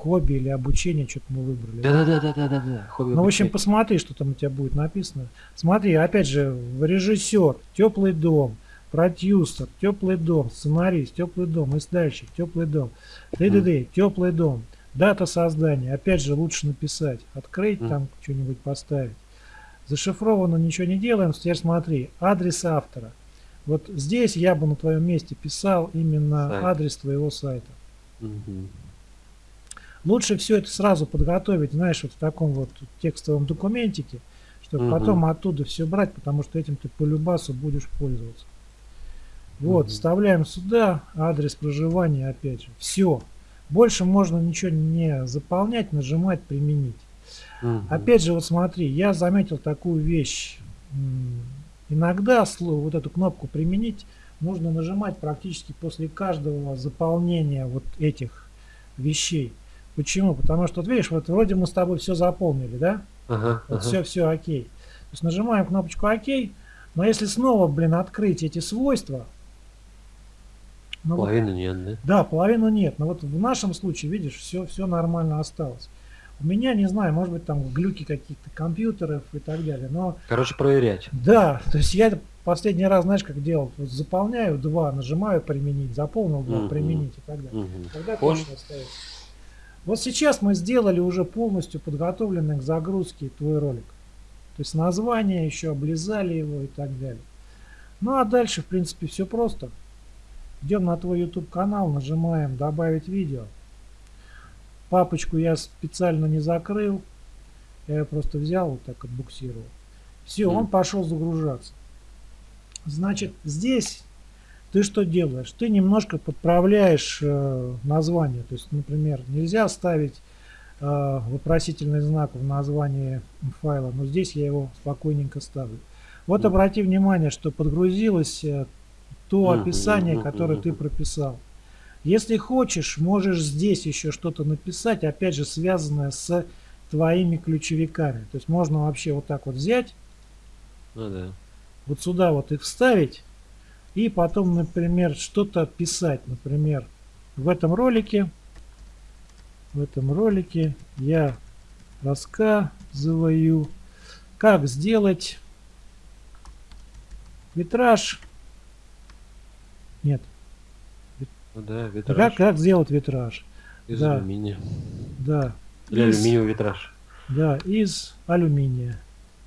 хобби, или обучение, что-то мы выбрали. Да-да-да-да-да-да. Ну, в общем, посмотри, что там у тебя будет написано. Смотри, опять же, режиссер, теплый дом, продюсер, теплый дом, сценарист, теплый дом, издательщик, теплый дом, ДДД, теплый дом, дата создания, опять же, лучше написать, открыть там что-нибудь поставить. Зашифровано ничего не делаем, теперь смотри, адрес автора. Вот здесь я бы на твоем месте писал именно Сайт. адрес твоего сайта. Угу. Лучше все это сразу подготовить, знаешь, вот в таком вот текстовом документике, чтобы угу. потом оттуда все брать, потому что этим ты по любасу будешь пользоваться. Вот, угу. вставляем сюда адрес проживания опять же. Все. Больше можно ничего не заполнять, нажимать, применить. Угу. Опять же, вот смотри, я заметил такую вещь. Иногда слово, вот эту кнопку применить нужно нажимать практически после каждого заполнения вот этих вещей. Почему? Потому что, вот видишь, вот вроде мы с тобой все заполнили, да? Ага, вот ага. все, все окей. То есть нажимаем кнопочку ОК, но если снова, блин, открыть эти свойства, ну, половину нет, да? Да, половину нет. Но вот в нашем случае, видишь, все, все нормально осталось. У меня, не знаю, может быть, там глюки каких-то компьютеров и так далее, но... Короче, проверять. Да, то есть я последний раз, знаешь, как делал? Вот заполняю два, нажимаю применить, заполнил два, угу. применить и так далее. Угу. Тогда точно остается. Вот сейчас мы сделали уже полностью подготовленный к загрузке твой ролик. То есть название еще облизали его и так далее. Ну а дальше, в принципе, все просто. Идем на твой YouTube канал, нажимаем добавить видео. Папочку я специально не закрыл. Я ее просто взял, вот так отбуксировал. Все, он пошел загружаться. Значит, здесь ты что делаешь? Ты немножко подправляешь э, название. То есть, например, нельзя ставить э, вопросительный знак в названии файла, но здесь я его спокойненько ставлю. Вот обрати внимание, что подгрузилось э, то описание, которое ты прописал. Если хочешь, можешь здесь еще что-то написать, опять же, связанное с твоими ключевиками. То есть можно вообще вот так вот взять, ну, да. вот сюда вот их вставить, и потом, например, что-то писать. Например, в этом ролике, в этом ролике я рассказываю, как сделать витраж нет. Ну да, витраж. Как, как сделать витраж? Из да. алюминия. Да. Или из, алюминиевый витраж. Да, из алюминия.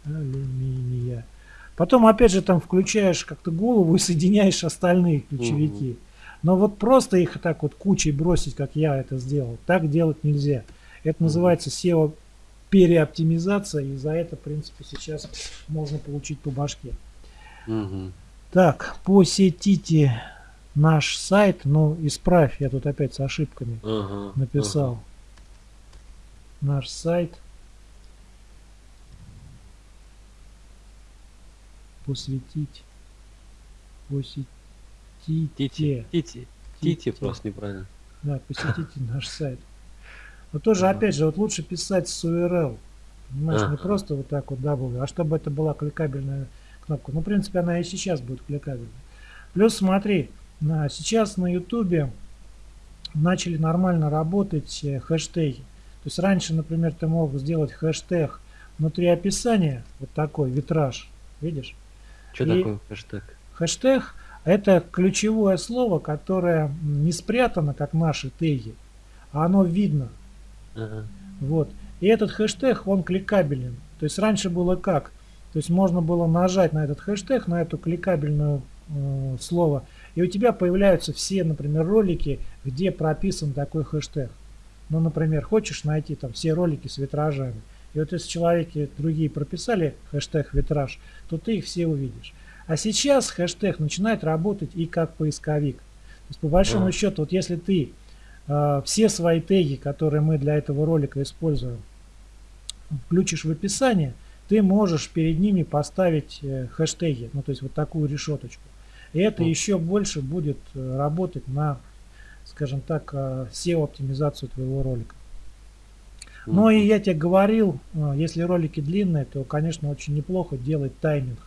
Алюминия. Потом опять же там включаешь как-то голову и соединяешь остальные ключевики. Угу. Но вот просто их так вот кучей бросить, как я это сделал, так делать нельзя. Это угу. называется SEO переоптимизация, и за это, в принципе, сейчас можно получить по башке. Угу. Так, посетите наш сайт, ну, исправь, я тут опять с ошибками Ага, написал. ага. Наш сайт. Посвятить. Посетите. Тити, Тити, Тити просто неправильно. Да, посетите наш сайт. Но тоже, Ага. опять же, вот лучше писать с URL. Понимаешь, не Ага. просто вот так вот W, а чтобы это была кликабельная кнопка. Ну, в принципе, она и сейчас будет кликабельной. Плюс смотри, сейчас на YouTube начали нормально работать э, хэштеги. То есть раньше, например, ты мог сделать хэштег внутри описания, вот такой витраж, видишь? Что И- такое хэштег? Хэштег – это ключевое слово, которое не спрятано, как наши теги, а оно видно. Ага. Вот. И этот хэштег, он кликабелен. То есть раньше было как? То есть можно было нажать на этот хэштег, на эту кликабельную э, слово, и у тебя появляются все, например, ролики, где прописан такой хэштег. Ну, например, хочешь найти там все ролики с витражами. И вот если человеки другие прописали хэштег витраж, то ты их все увидишь. А сейчас хэштег начинает работать и как поисковик. То есть по большому А. счету, вот если ты э, все свои теги, которые мы для этого ролика используем, включишь в описание, ты можешь перед ними поставить э, хэштеги, ну то есть вот такую решеточку. И это еще больше будет э, работать на, скажем так, э, SEO-оптимизацию твоего ролика. Ну и я тебе говорил, э, если ролики длинные, то, конечно, очень неплохо делать тайминг.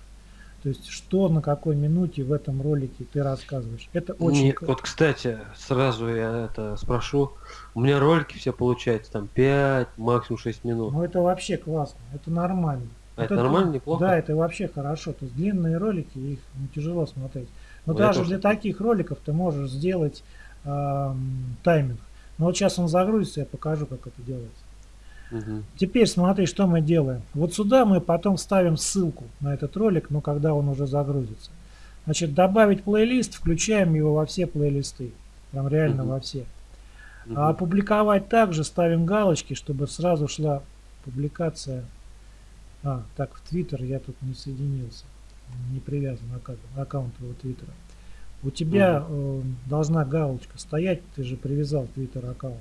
То есть, что на какой минуте в этом ролике ты рассказываешь. Это очень... Не, вот, кстати, сразу я это спрошу. У меня ролики все получаются там 5, максимум 6 минут. Ну, это вообще классно. Это нормально. А Вот это нормально, неплохо? Да, это вообще хорошо. То есть длинные ролики, их ну, тяжело смотреть. Но Ну, я даже для так. таких роликов ты можешь сделать ам, тайминг. Но вот сейчас он загрузится, я покажу, как это делается. Мгм. Теперь смотри, что мы делаем. Вот сюда мы потом ставим ссылку на этот ролик, но когда он уже загрузится. Значит, добавить плейлист, включаем его во все плейлисты. Прям реально Мгм. во все. Мгм. А опубликовать также ставим галочки, чтобы сразу шла публикация. А, так, в Твиттер я тут не соединился. Не привязан аккаунт, аккаунт твоего Твиттера. У тебя э, должна галочка стоять, ты же привязал Твиттер аккаунт.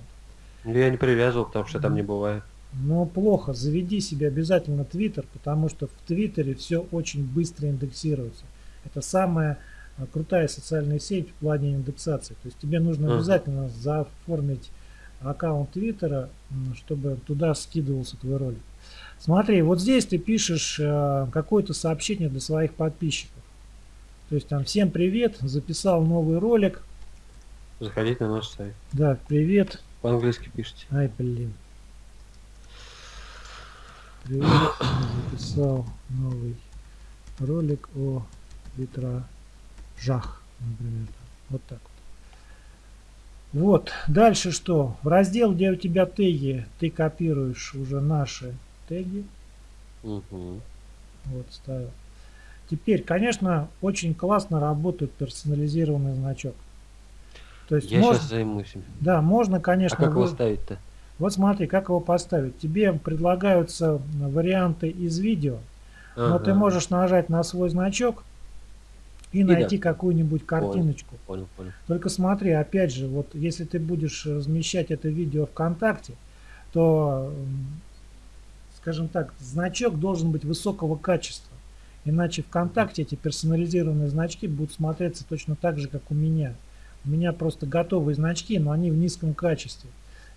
Ну, Я не привязывал, потому что там не бывает. Но плохо, заведи себе обязательно Твиттер, потому что в Твиттере все очень быстро индексируется. Это самая э, крутая социальная сеть в плане индексации. То есть тебе нужно Ага. обязательно заоформить аккаунт Твиттера, чтобы туда скидывался твой ролик. Смотри, вот здесь ты пишешь э, какое-то сообщение для своих подписчиков. То есть там всем привет, записал новый ролик. Заходите на наш сайт. Да, привет. По-английски пишите. Ай, блин. Привет, записал новый ролик о витражах, например. Вот так вот. Вот, дальше что? В раздел, где у тебя теги, ты копируешь уже наши теги. Мгм. Вот, ставил. Теперь, конечно, очень классно работает персонализированный значок. То есть Я можно, сейчас займусь им. да, можно, А конечно, как его вы- ставить-то? Вот смотри, как его поставить. Тебе предлагаются варианты из видео, но ты Ага. можешь нажать на свой значок и, И найти да. какую-нибудь картиночку. Понял, понял. Только смотри, опять же, вот если ты будешь размещать это видео ВКонтакте, то, скажем так, значок должен быть высокого качества. Иначе ВКонтакте эти персонализированные значки будут смотреться точно так же, как у меня. У меня просто готовые значки, но они в низком качестве.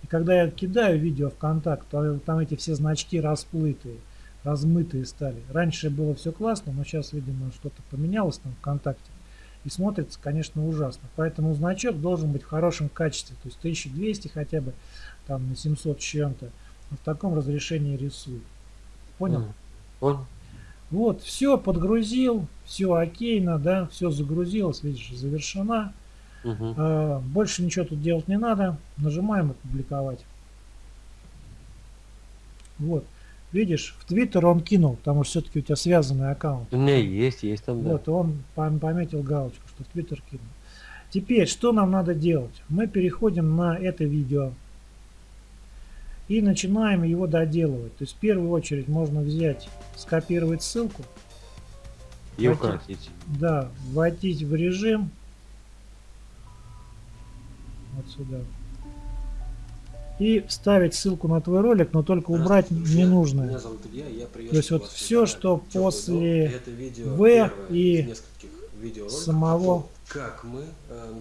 И когда я кидаю видео ВКонтакт, то там эти все значки расплытые, размытые стали. Раньше было все классно, но сейчас, видимо, что-то поменялось там ВКонтакте. И смотрится, конечно, ужасно. Поэтому значок должен быть в хорошем качестве. То есть 1200 хотя бы, там на 700 с чем-то. В таком разрешении рисую. Понял? Понял. Вот, все подгрузил, все окейно, да, все загрузилось, видишь, завершена. Мгм. А, больше ничего тут делать не надо. Нажимаем опубликовать. Вот. Видишь, в Твиттер он кинул, потому что все-таки у тебя связанный аккаунт. У меня есть, есть там, да. Вот, он пом- пометил галочку, что в Твиттер кинул. Теперь, что нам надо делать? Мы переходим на это видео. И начинаем его доделывать. То есть в первую очередь можно взять, скопировать ссылку. И укоротить. Да, вводить в режим. Вот сюда. И вставить ссылку на твой ролик, но только убрать ненужное. Меня зовут Илья, я То есть вот все, что после В и самого... Как мы... Э,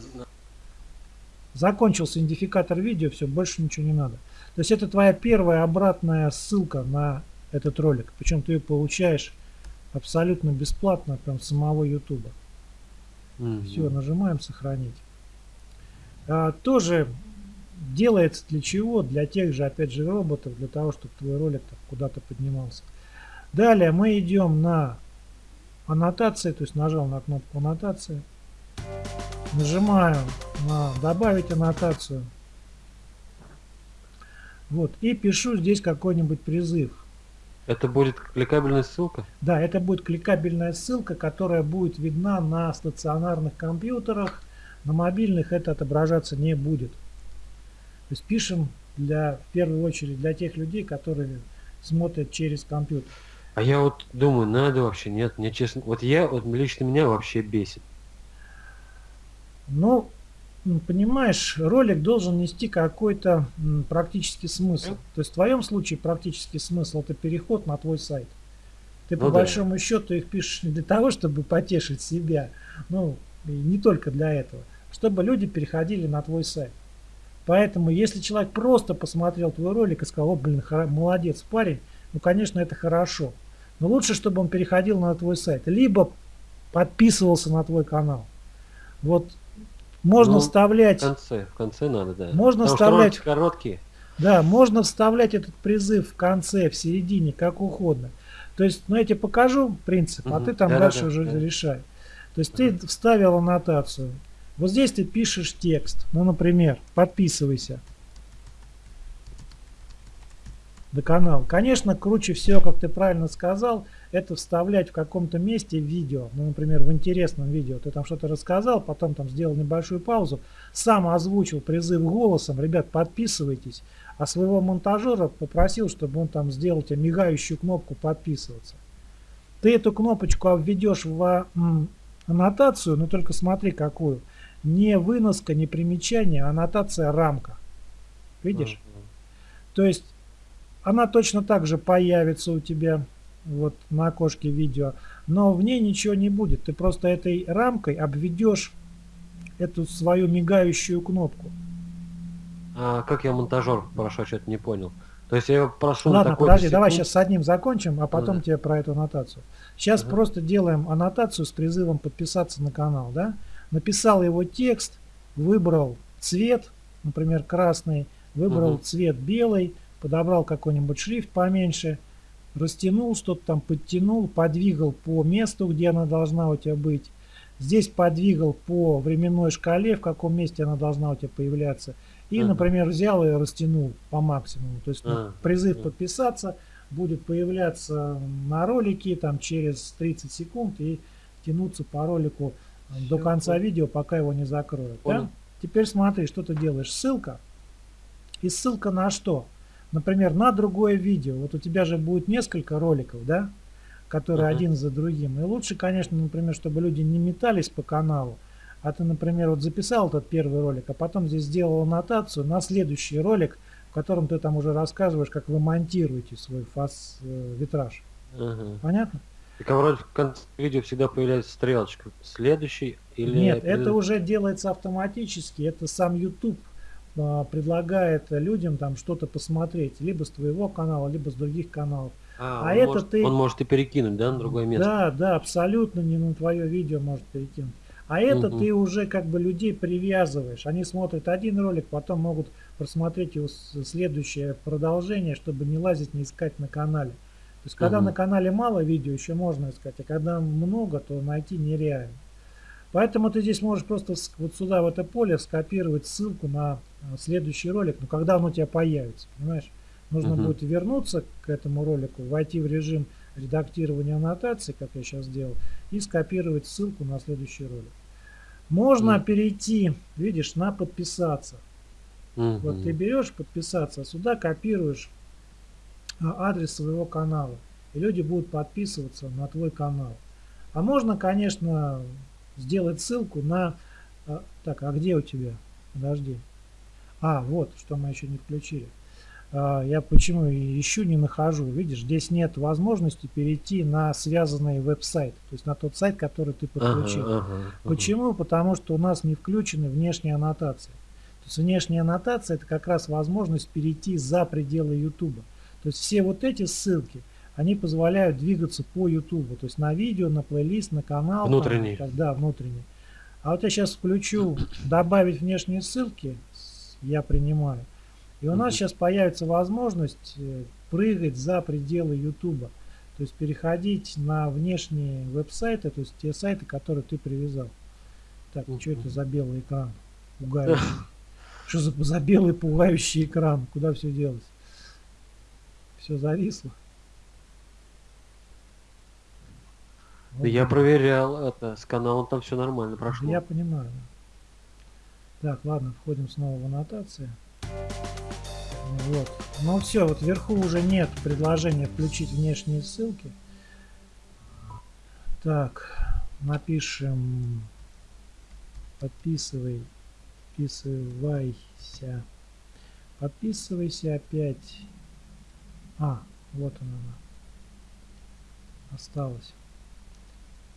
Закончился идентификатор видео, все, больше ничего не надо. То есть это твоя первая обратная ссылка на этот ролик. Причем ты ее получаешь абсолютно бесплатно прям самого YouTube. Mm Все, нажимаем сохранить. А, тоже делается для чего? Для тех же, опять же, роботов, для того, чтобы твой ролик куда-то поднимался. Далее мы идем на аннотации, то есть нажал на кнопку аннотации. Нажимаю на добавить аннотацию. Вот. И пишу здесь какой-нибудь призыв. Это будет кликабельная ссылка? Да, это будет кликабельная ссылка, которая будет видна на стационарных компьютерах. На мобильных это отображаться не будет. То есть пишем для, в первую очередь для тех людей, которые смотрят через компьютер. А я вот думаю, надо вообще, нет, мне честно, вот я, вот лично меня вообще бесит. Ну, понимаешь, ролик должен нести какой-то практический смысл. То есть в твоем случае практический смысл это переход на твой сайт. Ты ну, по да. большому счету их пишешь не для того, чтобы потешить себя, ну и не только для этого, чтобы люди переходили на твой сайт. Поэтому, если человек просто посмотрел твой ролик и сказал, о, блин, молодец парень, ну, конечно, это хорошо. Но лучше, чтобы он переходил на твой сайт, либо подписывался на твой канал. Вот можно ну, вставлять... В конце, в конце надо, да. Можно Потому вставлять... Короткие. Да, можно вставлять этот призыв в конце, в середине, как угодно. То есть, ну я тебе покажу принцип, угу. а ты там да, дальше да, уже да. решай. То есть угу. ты вставил аннотацию. Вот здесь ты пишешь текст. Ну, например, подписывайся на канал. Конечно, круче всего, как ты правильно сказал, это вставлять в каком-то месте видео. Ну, например, в интересном видео. Ты там что-то рассказал, потом там сделал небольшую паузу, сам озвучил призыв голосом. Ребят, подписывайтесь. А своего монтажера попросил, чтобы он там сделал тебе мигающую кнопку подписываться. Ты эту кнопочку обведешь в аннотацию, но только смотри какую. Не выноска, не примечание, а аннотация рамка. Видишь? Uh -huh. То есть она точно так же появится у тебя вот на окошке видео, но в ней ничего не будет. Ты просто этой рамкой обведешь эту свою мигающую кнопку. А как я монтажер прошу, что-то не понял. То есть я прошу Ладно, подожди, секунд... давай сейчас с одним закончим, а потом да. тебе про эту аннотацию. Сейчас ага. просто делаем аннотацию с призывом подписаться на канал, да? Написал его текст, выбрал цвет, например, красный, выбрал ага. цвет белый, подобрал какой-нибудь шрифт поменьше, растянул что-то там, подтянул, подвигал по месту, где она должна у тебя быть. Здесь подвигал по временной шкале, в каком месте она должна у тебя появляться. И, ага. например, взял и растянул по максимуму. То есть ага. призыв подписаться будет появляться на ролике там через 30 секунд и тянуться по ролику Все до конца понял. видео, пока его не закроют. Да? Теперь смотри, что ты делаешь. Ссылка. И ссылка на что? Например, на другое видео. Вот у тебя же будет несколько роликов, да, которые uh -huh. один за другим. И лучше, конечно, например, чтобы люди не метались по каналу, а ты, например, вот записал этот первый ролик, а потом здесь сделал аннотацию на следующий ролик, в котором ты там уже рассказываешь, как вы монтируете свой фас э, витраж. -huh. Понятно? Так вроде в конце видео всегда появляется стрелочка. Следующий или... Нет, это уже делается автоматически. Это сам YouTube предлагает людям там что-то посмотреть, либо с твоего канала, либо с других каналов. А, а это может, ты... Он может и перекинуть, да, на другое место? Да, да, абсолютно не на твое видео может перекинуть. А это угу. ты уже как бы людей привязываешь. Они смотрят один ролик, потом могут просмотреть его следующее продолжение, чтобы не лазить, не искать на канале. То есть, когда угу. на канале мало видео, еще можно искать, а когда много, то найти нереально. Поэтому ты здесь можешь просто вот сюда, в это поле, скопировать ссылку на э, следующий ролик, но когда он у тебя появится, понимаешь? Нужно угу. будет вернуться к этому ролику, войти в режим редактирования аннотаций, как я сейчас сделал, и скопировать ссылку на следующий ролик. Можно угу. перейти, видишь, на подписаться. Вот ты берешь подписаться, сюда копируешь а, адрес своего канала. И люди будут подписываться на твой канал. А можно, конечно, сделать ссылку на... а, Так, а где у тебя? Подожди. А, вот, что мы еще не включили. А, Я почему ищу, не нахожу. Видишь, здесь нет возможности перейти на связанный веб-сайт. То есть на тот сайт, который ты Ага, подключил. ага, ага. Почему? Потому что у нас не включены внешние аннотации. То есть внешняя аннотация это как раз возможность перейти за пределы YouTube. То есть все вот эти ссылки, они позволяют двигаться по YouTube. То есть на видео, на плейлист, на канал. там, Внутренний. так, да, внутренний. А вот я сейчас включу добавить внешние ссылки, я принимаю. И у нас сейчас появится возможность э, прыгать за пределы YouTube. То есть переходить на внешние веб-сайты, то есть те сайты, которые ты привязал. Так, что это за белый экран? Пугающий. Что за, за белый пугающий экран? Куда все делось? Все зависло. Да Я проверял это, с каналом там все нормально прошло. Я понимаю. Так, ладно, входим снова в аннотации. Вот. Ну все, вот вверху уже нет предложения включить внешние ссылки. Так, напишем подписывай, подписывайся. Подписывайся опять. А, вот она. она. Осталось.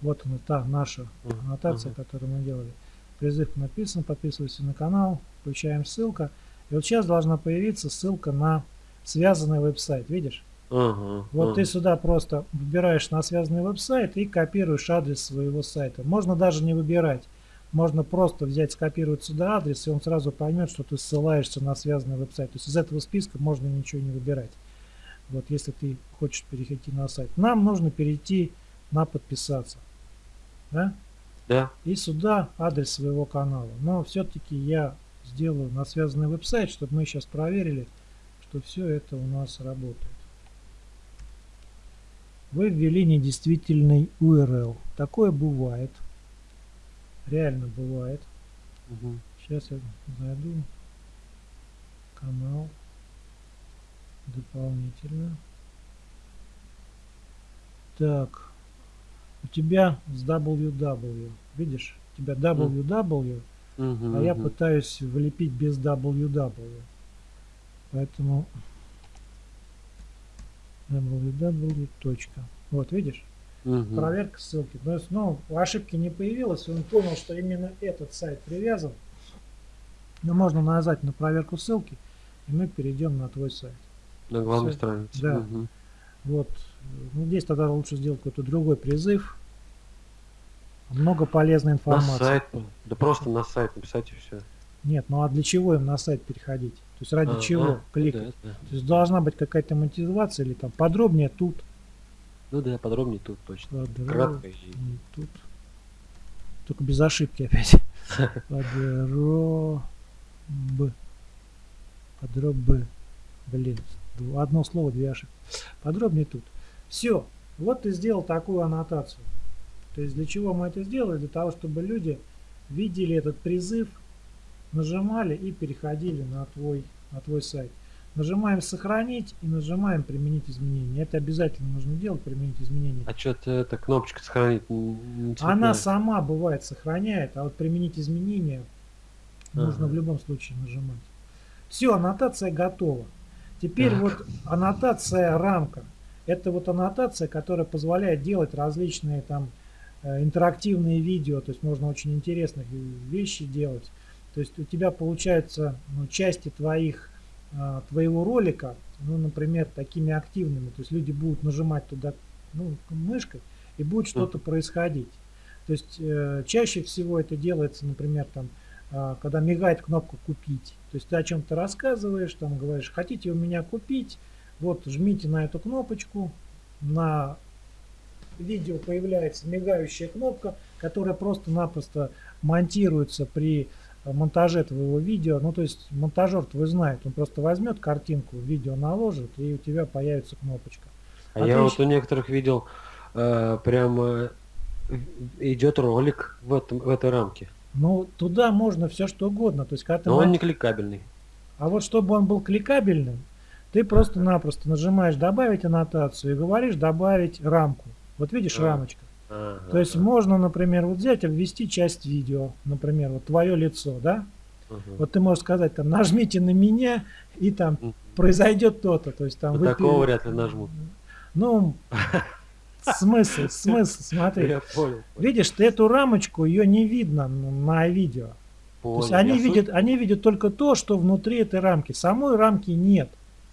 Вот она, та наша аннотация, которую мы делали. Призыв написан, подписывайся на канал, включаем ссылка. И вот сейчас должна появиться ссылка на связанный веб-сайт, видишь? Ага, Вот ты ага. сюда просто выбираешь на связанный веб-сайт и копируешь адрес своего сайта. Можно даже не выбирать. Можно просто взять, скопировать сюда адрес, и он сразу поймет, что ты ссылаешься на связанный веб-сайт. То есть из этого списка можно ничего не выбирать. Вот если ты хочешь перейти на сайт. Нам нужно перейти на подписаться. Да? Да. И сюда адрес своего канала. Но все-таки я сделаю на связанный веб-сайт, чтобы мы сейчас проверили, что все это у нас работает. Вы ввели недействительный URL. Такое бывает. Реально бывает. Мгм. Сейчас я зайду. Канал. Дополнительно. Так. У тебя с www. Видишь? У тебя www, Мгм, а я пытаюсь влепить без www. Поэтому www. Вот, видишь? Мгм. Проверка ссылки. То есть, ну, ошибки не появилось, он понял, что именно этот сайт привязан. Но можно нажать на проверку ссылки, и мы перейдем на твой сайт. На главной странице. Да. Мгм. Вот. Ну, здесь тогда лучше сделать какой-то другой призыв. Много полезной На информации. сайт. Да просто на сайт написать и все. Нет, ну а для чего им на сайт переходить? То есть ради чего кликать? Да, да. То есть должна быть какая-то мотивация или там подробнее тут. Ну да, подробнее тут точно. Подробнее Кратко и тут. Только без ошибки опять. Подроб. Подроб. Блин, одно слово, две ошибки. Подробнее тут. Все. Вот ты сделал такую аннотацию. То есть для чего мы это сделали? Для того, чтобы люди видели этот призыв, нажимали и переходили на твой, на твой сайт. Нажимаем сохранить и нажимаем применить изменения. Это обязательно нужно делать, применить изменения. А что-то эта кнопочка сохранить Она сама бывает сохраняет, а вот применить изменения нужно Ага. в любом случае нажимать. Все, аннотация готова. Теперь Так. вот аннотация рамка. Это вот аннотация, которая позволяет делать различные там э, интерактивные видео, то есть можно очень интересных вещи делать. То есть у тебя получаются ну, части твоих а, твоего ролика, ну, например, такими активными. То есть люди будут нажимать туда ну, мышкой и будет что-то происходить. То есть э, чаще всего это делается, например, там, когда мигает кнопка купить. То есть ты о чем-то рассказываешь, там говоришь, хотите у меня купить, вот жмите на эту кнопочку, на видео появляется мигающая кнопка, которая просто-напросто монтируется при э, монтаже твоего видео. Ну, то есть монтажер твой знает, он просто возьмет картинку, видео наложит, и у тебя появится кнопочка. А А я вот у некоторых видел э, прям идет ролик в, этом, в этой рамке. Ну, туда можно все что угодно. То есть, когда Но он мон- не кликабельный. А вот чтобы он был кликабельным, ты просто-напросто нажимаешь «Добавить аннотацию» и говоришь «Добавить рамку». Вот видишь А. рамочка. То есть можно, например, вот взять и ввести часть видео, например, вот твое лицо, да? Вот ты можешь сказать там «Нажмите на меня» и там произойдет то-то. То есть там Ну, вы такого вряд ли нажмут. Ну, смысл, смысл, смотри. Я понял. Видишь, ты эту рамочку, ее не видно на видео. То есть Понял. они Я суть видят, они видят только то, что внутри этой рамки. Самой рамки нет.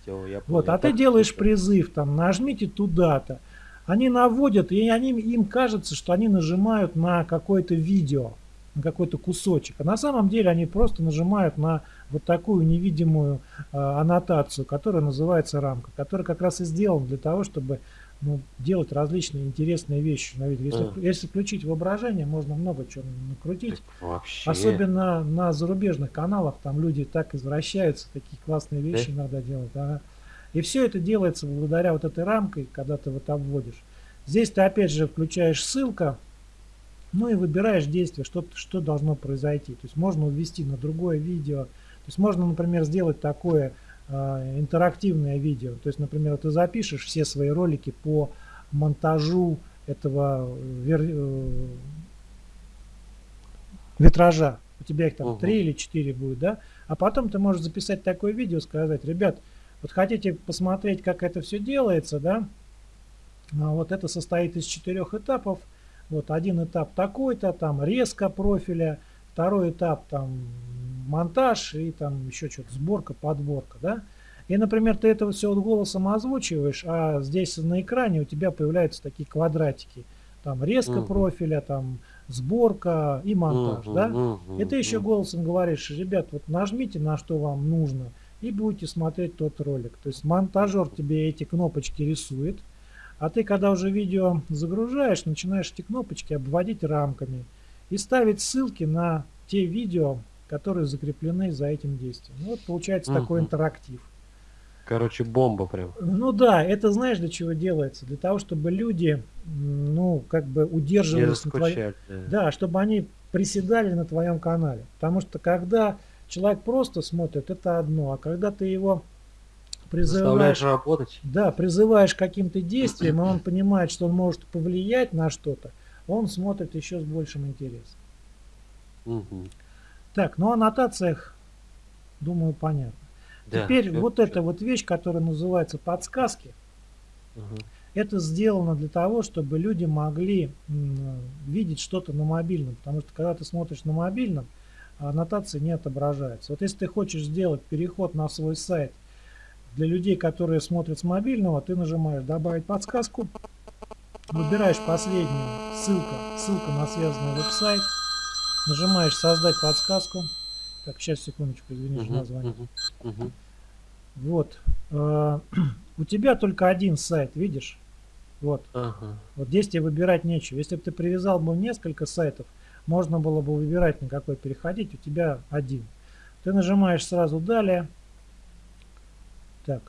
Всё, я Вот, а ты Так делаешь суть. призыв, там, нажмите туда-то. Они наводят, и они, им кажется, что они нажимают на какое-то видео, на какой-то кусочек. А на самом деле они просто нажимают на вот такую невидимую э, аннотацию, которая называется рамка, которая как раз и сделана для того, чтобы ну, делать различные интересные вещи на видео. Если, А. если включить воображение, можно много чего накрутить. Так Вообще. Особенно на зарубежных каналах, там люди так извращаются, такие классные вещи иногда делают. ага. И все это делается благодаря вот этой рамкой, когда ты вот обводишь. Здесь ты опять же включаешь ссылка, ну и выбираешь действие, что, что должно произойти. То есть можно ввести на другое видео. То есть можно, например, сделать такое интерактивное видео. То есть, например, ты запишешь все свои ролики по монтажу этого э, вер- э, витража. У тебя их там три или четыре будет, да? А потом ты можешь записать такое видео, сказать, ребят, вот хотите посмотреть, как это все делается, да? А Вот это состоит из четырех этапов. Вот один этап такой-то, там резко профиля, второй этап там монтаж и там еще что-то сборка, подборка, да? И, например, ты это все вот голосом озвучиваешь, а здесь на экране у тебя появляются такие квадратики. Там резко Мгм. профиля, там сборка и монтаж, Мгм, да? мгм, И ты еще голосом говоришь, ребят, вот нажмите на что вам нужно и будете смотреть тот ролик. То есть монтажер тебе эти кнопочки рисует, а ты когда уже видео загружаешь, начинаешь эти кнопочки обводить рамками и ставить ссылки на те видео, которые закреплены за этим действием. Ну, вот получается такой Мгм. интерактив. Короче, бомба прям. Ну да, это знаешь для чего делается? Для того, чтобы люди, ну, как бы удерживались на заскучать. да. Да, чтобы они приседали на твоем канале. Потому что когда человек просто смотрит, это одно. А когда ты его призываешь, работать. да, призываешь каким-то действиям, и он понимает, что он может повлиять на что-то, он смотрит еще с большим интересом. Мгм. Так, ну о аннотациях, думаю, понятно. Да, Теперь вот эта вот вещь, которая называется подсказки, Ага. это сделано для того, чтобы люди могли видеть что-то на мобильном. Потому что когда ты смотришь на мобильном, аннотации не отображаются. Вот если ты хочешь сделать переход на свой сайт для людей, которые смотрят с мобильного, ты нажимаешь «Добавить подсказку», выбираешь последнюю, ссылка, ссылка на связанный веб-сайт, нажимаешь «Создать подсказку». Так, сейчас, секундочку, извини, мгм, мгм. Вот. Э, У тебя только один сайт, видишь? Вот. Ага. Вот здесь тебе выбирать нечего. Если бы ты привязал бы несколько сайтов, можно было бы выбирать, на какой переходить. У тебя один. Ты нажимаешь сразу «Далее». Так.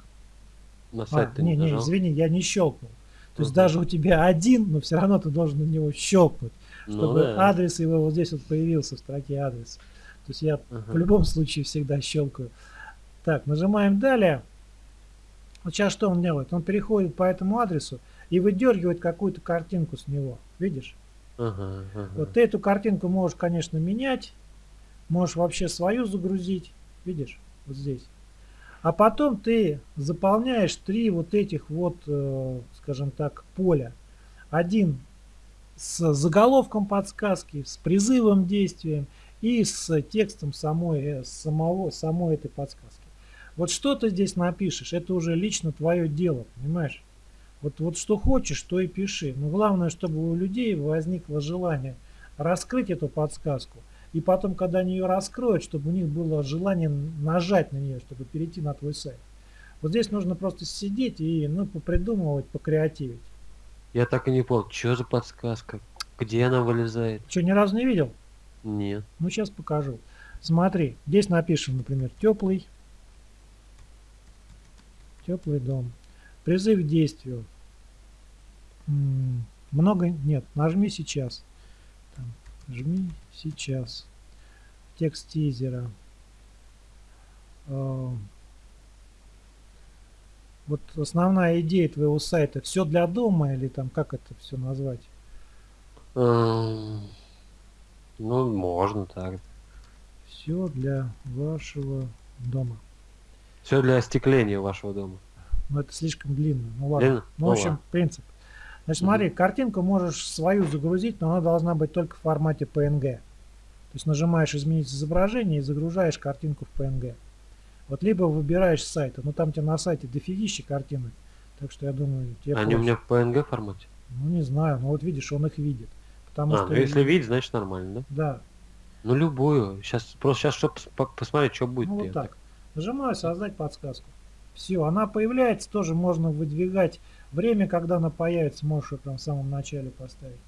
На А, сайт ты не, не не, нажал? извини, я не щелкнул. То есть Мгм. даже у тебя один, но все равно ты должен на него щелкнуть, Ну чтобы да. адрес его вот здесь вот появился в строке адрес. То есть я Ага. в любом случае всегда щелкаю. Так, нажимаем далее. Вот сейчас что он делает? Он переходит по этому адресу и выдергивает какую-то картинку с него. Видишь? Ага, ага. Вот ты эту картинку можешь, конечно, менять. Можешь вообще свою загрузить. Видишь? Вот здесь. А потом ты заполняешь три вот этих вот, э, скажем так, поля. Один с заголовком подсказки, с призывом действием и с текстом самой, э, самого, самой этой подсказки. Вот что ты здесь напишешь, это уже лично твое дело, понимаешь? Вот, вот что хочешь, то и пиши. Но главное, чтобы у людей возникло желание раскрыть эту подсказку. И потом, когда они ее раскроют, чтобы у них было желание нажать на нее, чтобы перейти на твой сайт. Вот здесь нужно просто сидеть и ну, попридумывать, покреативить. Я так и не понял, что за подсказка? Где она вылезает? Что, ни разу не видел? Нет. Ну, сейчас покажу. Смотри, здесь напишем, например, теплый. Теплый дом. Призыв к действию. М, Много нет. Нажми сейчас. Там, жми сейчас. Текст тизера. э, вот основная идея твоего сайта все для дома или там как это все назвать? Эм, Ну, можно так. Все для вашего дома. Все для остекления вашего дома. Но это слишком длинно. Ну ладно. Длинно? Ну, Ну в общем, ладно. принцип. Значит, смотри, картинку можешь свою загрузить, но она должна быть только в формате PNG. То есть нажимаешь изменить изображение и загружаешь картинку в PNG. Вот либо выбираешь с сайта, но там тебе на сайте дофигища картинок. Так что я думаю, тебе Они у проще. меня в PNG формате. Ну не знаю, но вот видишь, он их видит. Потому А, что ну если видеть, значит нормально, да? Да, Ну любую. Сейчас просто сейчас чтобы посмотреть, что будет. ну вот так. Нажимаю создать подсказку. Все, она появляется, тоже можно выдвигать время, когда она появится, можешь ее прям в самом начале поставить.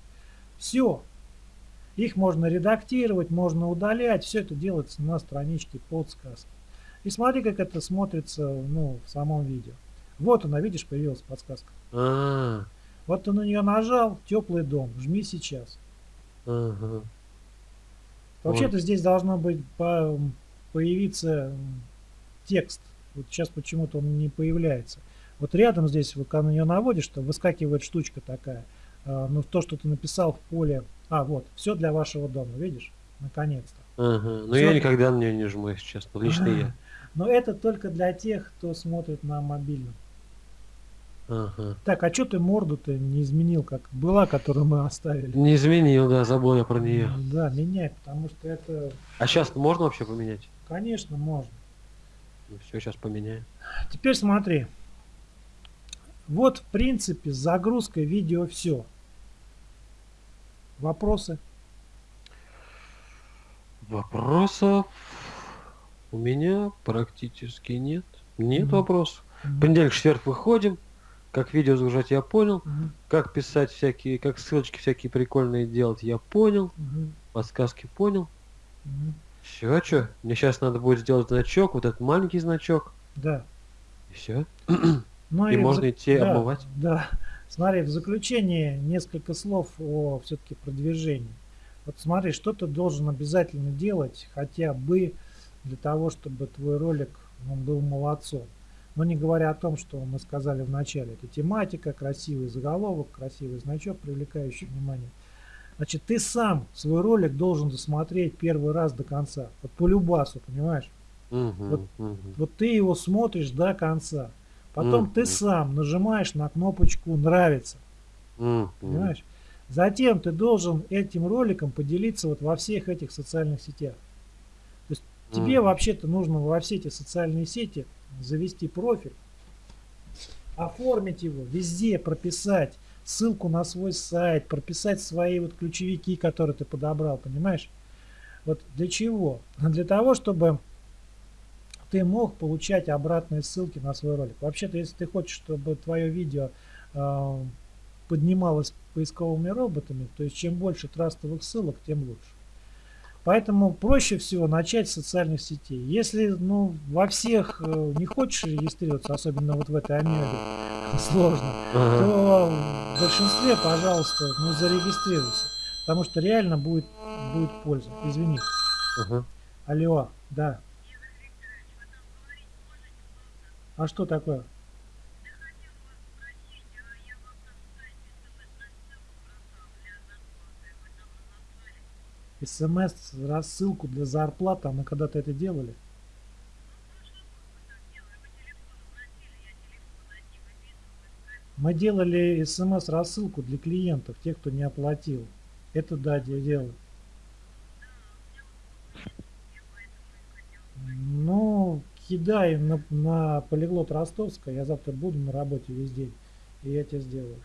Все. Их можно редактировать, можно удалять, все это делается на страничке подсказки. И смотри, как это смотрится ну, в самом видео. Вот она, видишь, появилась подсказка. А, Вот ты на нее нажал, теплый дом, жми сейчас. ага. Вообще-то здесь должно быть по- появиться текст. Вот сейчас почему-то он не появляется. Вот рядом здесь, вот когда на нее наводишь, то выскакивает штучка такая. А, ну, то, что ты написал в поле. А, вот, все для вашего дома, видишь? Наконец-то. Ага. Но Всё. я никогда на нее не жму, если честно. Лично я. Но это только для тех, кто смотрит на мобильном. Ага. Так, а что ты морду-то не изменил, как была, которую мы оставили? Не изменил, да, забыл я про нее. Да, меняй, потому что это, А сейчас можно вообще поменять? конечно, можно. Ну все, сейчас поменяем. Теперь смотри. Вот, в принципе, с загрузкой видео все. Вопросы? Вопросов у меня практически нет. Нет Мгм. вопросов. Мгм. Понедельник, четверг выходим. Как видео загружать я понял. Мгм. Как писать всякие, как ссылочки всякие прикольные делать я понял. Мгм. Подсказки понял. Мгм. Все, что? Мне сейчас надо будет сделать значок, вот этот маленький значок. Да. И все. Ну И в можно зак- идти да, обмывать. Да. Смотри, в заключение несколько слов о все-таки продвижении. Вот смотри, что ты должен обязательно делать хотя бы для того, чтобы твой ролик он был молодцом. Но не говоря о том, что мы сказали в начале. Это тематика, красивый заголовок, красивый значок, привлекающий внимание. Значит, ты сам свой ролик должен досмотреть первый раз до конца. Вот по любасу, понимаешь? Мгм, Вот мгм. Вот ты его смотришь до конца. Потом ты Мгм. сам нажимаешь на кнопочку «Нравится». Мгм. Понимаешь? Затем ты должен этим роликом поделиться вот во всех этих социальных сетях. Тебе вообще-то нужно во все эти социальные сети завести профиль, оформить его, везде прописать ссылку на свой сайт, прописать свои вот ключевики, которые ты подобрал, понимаешь? Вот для чего? Для того, чтобы ты мог получать обратные ссылки на свой ролик. Вообще-то, если ты хочешь, чтобы твое видео э, поднималось поисковыми роботами, то есть чем больше трастовых ссылок, тем лучше. Поэтому проще всего начать с социальных сетей. Если ну, во всех э, не хочешь регистрироваться, особенно вот в этой амебе, сложно, Ага. то в большинстве, пожалуйста, ну зарегистрируйся. Потому что реально будет, будет польза. Извини. Ага. Алло, да. А что такое? СМС, рассылку для зарплаты, а мы когда-то это делали. Мы делали смс рассылку для клиентов, тех, кто не оплатил. Это да, я делаю. Ну, кидай на, на полиглот Ростовска. Я завтра буду на работе весь день. И я тебе сделаю.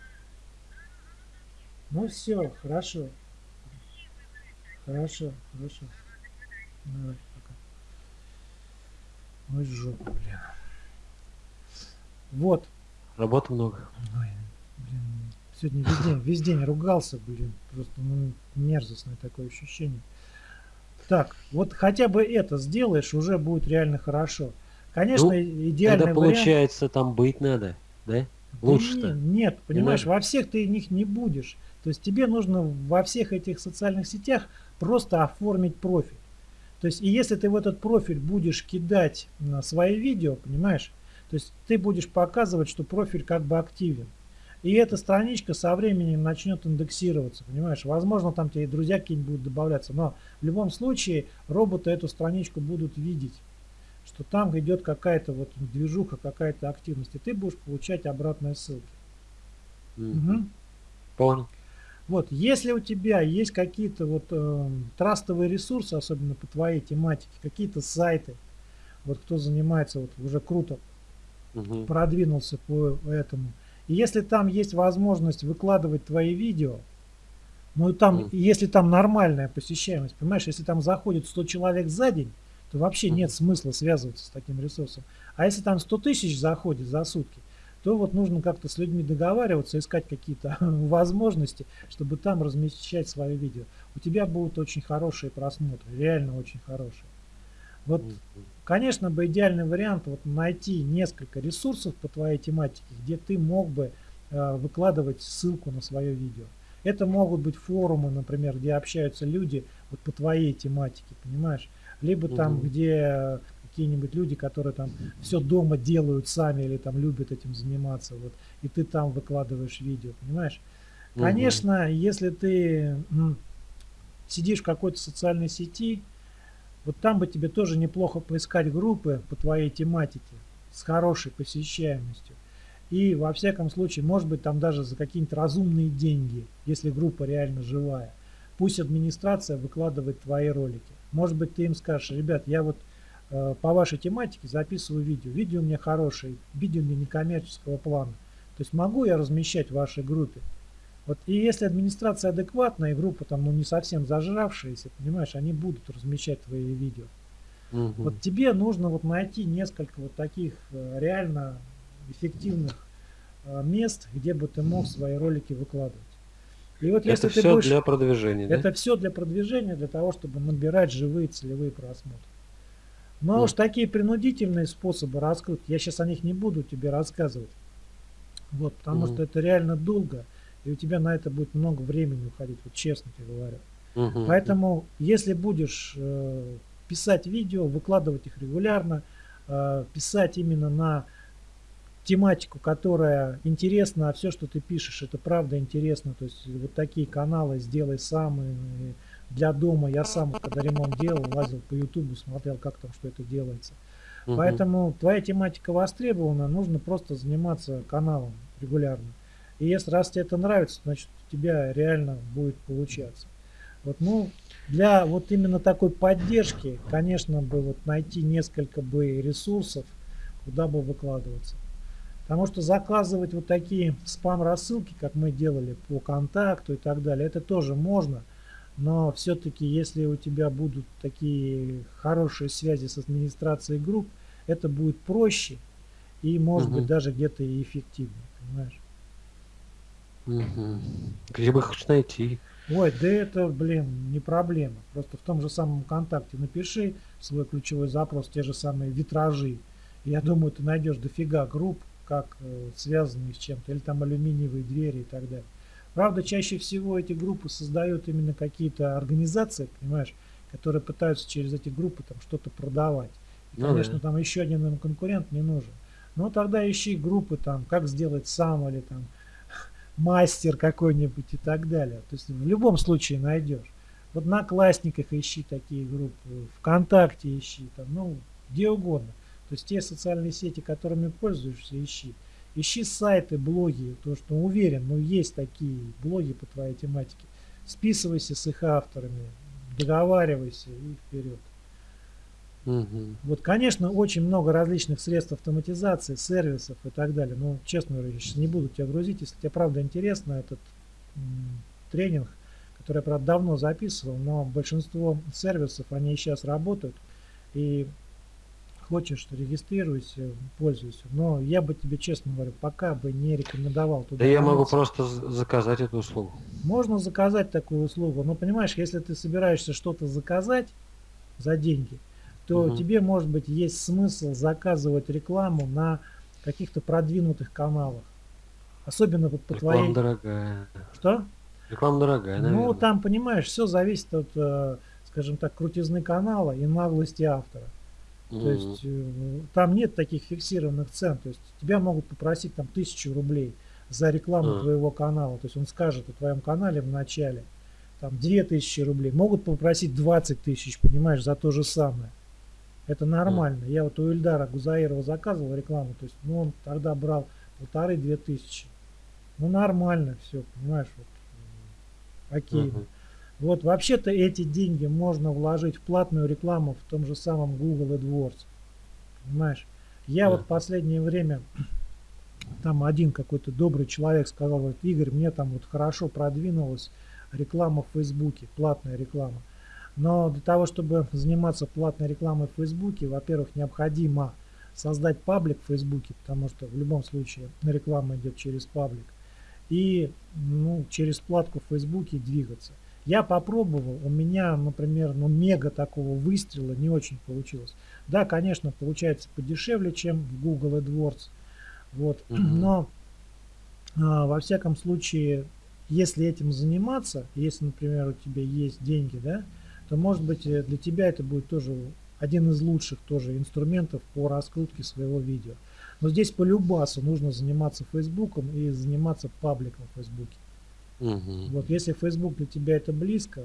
Ну все, хорошо. Хорошо, хорошо. Давай, пока. Ой, жопа, блин. Вот. Работы много. Ой, блин. Сегодня весь день, весь день ругался, блин. Просто ну, мерзостное такое ощущение. Так, вот хотя бы это сделаешь, уже будет реально хорошо. Конечно, Ну, идеальный Тогда вариант. получается там быть надо, да? Лучше-то. не- Нет, понимаешь, надо. во всех ты них не будешь. То есть тебе нужно во всех этих социальных сетях просто оформить профиль. То есть, и если ты в этот профиль будешь кидать на свои видео, понимаешь, то есть ты будешь показывать, что профиль как бы активен. И эта страничка со временем начнет индексироваться, понимаешь? Возможно, там тебе друзья какие-нибудь будут добавляться, но в любом случае роботы эту страничку будут видеть, что там идет какая-то вот движуха, какая-то активность, и ты будешь получать обратные ссылки. Mm. Угу. Понял. Вот, если у тебя есть какие-то вот э, трастовые ресурсы, особенно по твоей тематике, какие-то сайты, вот кто занимается, вот уже круто угу. продвинулся по этому, и если там есть возможность выкладывать твои видео, ну и там, mm. если там нормальная посещаемость, понимаешь, если там заходит 100 человек за день, то вообще mm. нет смысла связываться с таким ресурсом. А если там 100 тысяч заходит за сутки, то вот нужно как-то с людьми договариваться, искать какие-то возможности, чтобы там размещать свои видео. У тебя будут очень хорошие просмотры, реально очень хорошие. Вот Конечно бы идеальный вариант вот найти несколько ресурсов по твоей тематике, где ты мог бы э, выкладывать ссылку на свое видео. Это могут быть форумы, например, где общаются люди вот по твоей тематике, понимаешь? Либо угу. там, где какие-нибудь люди, которые там все дома делают сами или там любят этим заниматься, вот, и ты там выкладываешь видео, понимаешь? Угу. Конечно, если ты сидишь в какой-то социальной сети, вот там бы тебе тоже неплохо поискать группы по твоей тематике с хорошей посещаемостью. И во всяком случае, может быть, там даже за какие-нибудь разумные деньги, если группа реально живая. Пусть администрация выкладывает твои ролики. Может быть, ты им скажешь, ребят, я вот по вашей тематике записываю видео. Видео у меня хорошее, видео у меня некоммерческого плана. То есть могу я размещать в вашей группе. Вот и если администрация адекватная, и группа там ну, не совсем зажравшаяся, понимаешь, они будут размещать твои видео. Угу. Вот тебе нужно вот найти несколько вот таких э, реально эффективных э, мест, где бы ты мог свои ролики выкладывать. И вот это все будешь, для продвижения. Это да? все для продвижения, для того, чтобы набирать живые целевые просмотры. Но mm. уж такие принудительные способы раскрутки, я сейчас о них не буду тебе рассказывать. Вот, потому mm. что это реально долго и у тебя на это будет много времени уходить, вот честно тебе говорю. Угу. Поэтому, если будешь э, писать видео, выкладывать их регулярно, э, писать именно на тематику, которая интересна, а все, что ты пишешь, это правда интересно. То есть вот такие каналы сделай сам. И для дома я сам, когда ремонт делал, лазил по ютубу, смотрел, как там что это делается. Угу. Поэтому твоя тематика востребована, нужно просто заниматься каналом регулярно. И если раз тебе это нравится, значит у тебя реально будет получаться. Вот, ну, для вот именно такой поддержки, конечно, бы вот найти несколько бы ресурсов, куда бы выкладываться. Потому что заказывать вот такие спам-рассылки, как мы делали по контакту и так далее, это тоже можно. Но все-таки, если у тебя будут такие хорошие связи с администрацией групп, это будет проще и, может угу. быть, даже где-то и эффективнее, понимаешь? Угу. Где бы их найти? Ой, да это, блин, не проблема. Просто в том же самом контакте напиши свой ключевой запрос, те же самые витражи. Я думаю, ты найдешь дофига групп, как э, связанные с чем-то, или там алюминиевые двери и так далее. Правда, чаще всего эти группы создают именно какие-то организации, понимаешь, которые пытаются через эти группы там что-то продавать. И, ну, конечно, да. там еще один конкурент не нужен. Но тогда ищи группы там, как сделать сам или там мастер какой-нибудь и так далее. То есть в любом случае найдешь. Вот на Классниках ищи такие группы, ВКонтакте ищи, там, ну, где угодно. То есть те социальные сети, которыми пользуешься, ищи. Ищи сайты, блоги, то что уверен, ну есть такие блоги по твоей тематике. Списывайся с их авторами, договаривайся и вперед. Угу. Вот, конечно, очень много различных средств автоматизации, сервисов и так далее. Но, честно говоря, я сейчас не буду тебя грузить. Если тебе правда интересно этот тренинг, который я, правда, давно записывал, но большинство сервисов, они сейчас работают. И хочешь, регистрируйся, пользуйся. Но я бы тебе, честно говоря, пока бы не рекомендовал туда. Да я могу просто заказать эту услугу. Можно заказать такую услугу. Но понимаешь, если ты собираешься что-то заказать за деньги, то угу. тебе, может быть, есть смысл заказывать рекламу на каких-то продвинутых каналах. Особенно вот по Реклама твоей... дорогая. Что? Реклама дорогая, наверное. Ну, там, понимаешь, все зависит от, э, скажем так, крутизны канала и наглости автора. То есть э, там нет таких фиксированных цен. То есть тебя могут попросить там тысячу рублей за рекламу mm. твоего канала. То есть он скажет о твоем канале в начале там 2000 рублей. Могут попросить 20 тысяч, понимаешь, за то же самое. Это нормально. Mm. Я вот у Ильдара Гузаирова заказывал рекламу. То есть ну, он тогда брал полторы-две тысячи. Ну нормально все, понимаешь, вот, окей. Uh-huh. Вот вообще-то эти деньги можно вложить в платную рекламу в том же самом Google AdWords. Понимаешь? Я да. вот в последнее время, там один какой-то добрый человек сказал, вот, Игорь, мне там вот хорошо продвинулась реклама в Фейсбуке, платная реклама. Но для того, чтобы заниматься платной рекламой в Фейсбуке, во-первых, необходимо создать паблик в Фейсбуке, потому что в любом случае реклама идет через паблик. И ну, через платку в Фейсбуке двигаться. Я попробовал, у меня, например, ну мега такого выстрела не очень получилось. Да, конечно, получается подешевле, чем в Google AdWords. Вот, mm-hmm. но а, во всяком случае, если этим заниматься, если, например, у тебя есть деньги, да, то может быть э, для тебя это будет тоже один из лучших тоже инструментов по раскрутке своего видео. Но здесь по любасу нужно заниматься Фейсбуком и заниматься пабликом в Фейсбуке. Угу. Вот если Facebook для тебя это близко,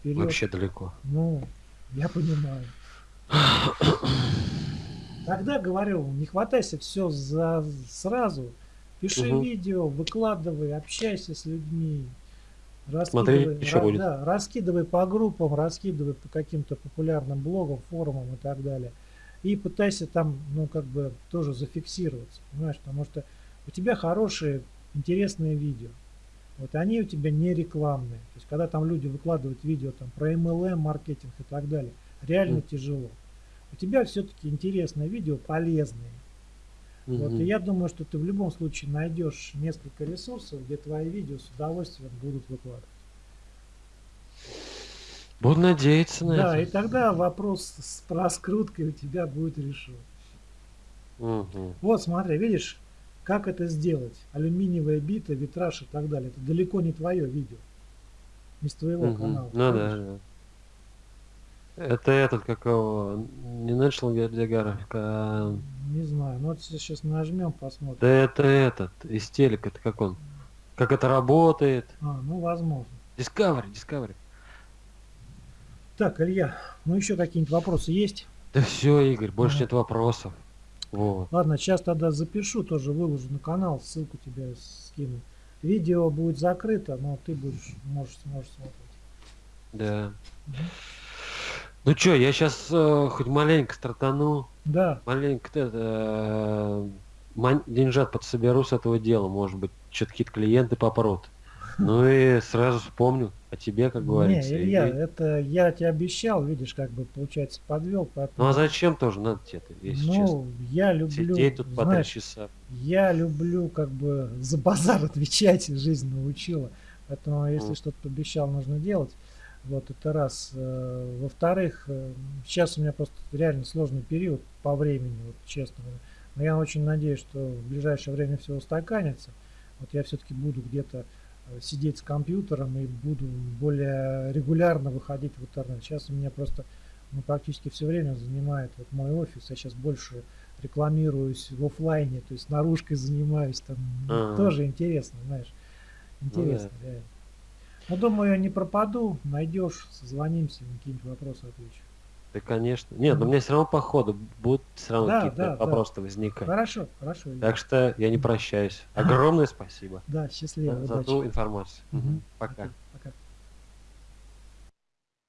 вперед. Вообще далеко. Ну, я понимаю. Тогда говорю, не хватайся все за сразу. Пиши угу. видео, выкладывай, общайся с людьми. Раскидывай, Смотри, еще будет. Да, раскидывай по группам, раскидывай по каким-то популярным блогам, форумам и так далее. И пытайся там, ну, как бы тоже зафиксироваться, понимаешь, потому что у тебя хорошие, интересные видео. Вот они у тебя не рекламные. То есть когда там люди выкладывают видео там про MLM, маркетинг и так далее, реально mm. тяжело. У тебя все-таки интересное видео, полезные. Mm-hmm. Вот, и я думаю, что ты в любом случае найдешь несколько ресурсов, где твои видео с удовольствием будут выкладывать. Буду надеяться на да, это. Да, и тогда вопрос с раскруткой у тебя будет решен. Угу. Вот смотри, видишь, как это сделать? Алюминиевая бита, витраж и так далее. Это далеко не твое видео. Не с твоего угу. канала. Ну да, да. Это этот, какого, не National Geographic, а... Не знаю, ну вот сейчас нажмем, посмотрим. Да это этот, из телека, это как он, как это работает. А, ну возможно. Discovery, Discovery. Так, Илья, ну еще какие-нибудь вопросы есть? Да все, Игорь, больше ага. нет вопросов. Вот. Ладно, сейчас тогда запишу, тоже выложу на канал, ссылку тебе скину. Видео будет закрыто, но ты будешь, можешь, сможешь смотреть. Да. Угу. Ну что, я сейчас э, хоть маленько стартану. Да. Маленько э, деньжат подсоберу с этого дела, может быть, что-то какие-то клиенты попрут. Ну и сразу вспомню о тебе, как говорится. Не, Илья, и... это я тебе обещал, видишь, как бы, получается, подвел. Поэтому... Ну а зачем тоже надо тебе это, если ну, честно? я люблю... Сидеть тут по три часа. Я люблю, как бы, за базар отвечать, жизнь научила. Поэтому, если mm. что-то обещал, нужно делать. Вот это раз. Э, во-вторых, э, сейчас у меня просто реально сложный период по времени, вот честно. Но я очень надеюсь, что в ближайшее время все устаканится. Вот я все-таки буду где-то сидеть с компьютером и буду более регулярно выходить в интернет. Сейчас у меня просто ну, практически все время занимает вот мой офис. Я сейчас больше рекламируюсь в офлайне, то есть наружкой занимаюсь там. А-а-а. Тоже интересно, знаешь. Интересно, ну, да. реально. Но думаю, я не пропаду, найдешь, созвонимся, на какие-нибудь вопросы отвечу. Да, конечно. Нет, но у меня все равно по ходу будут все равно да, какие-то да, вопросы да. возникать. Хорошо, хорошо. Так что я не прощаюсь. Огромное спасибо. Да, счастливо. За, за ту информацию. Угу. Пока.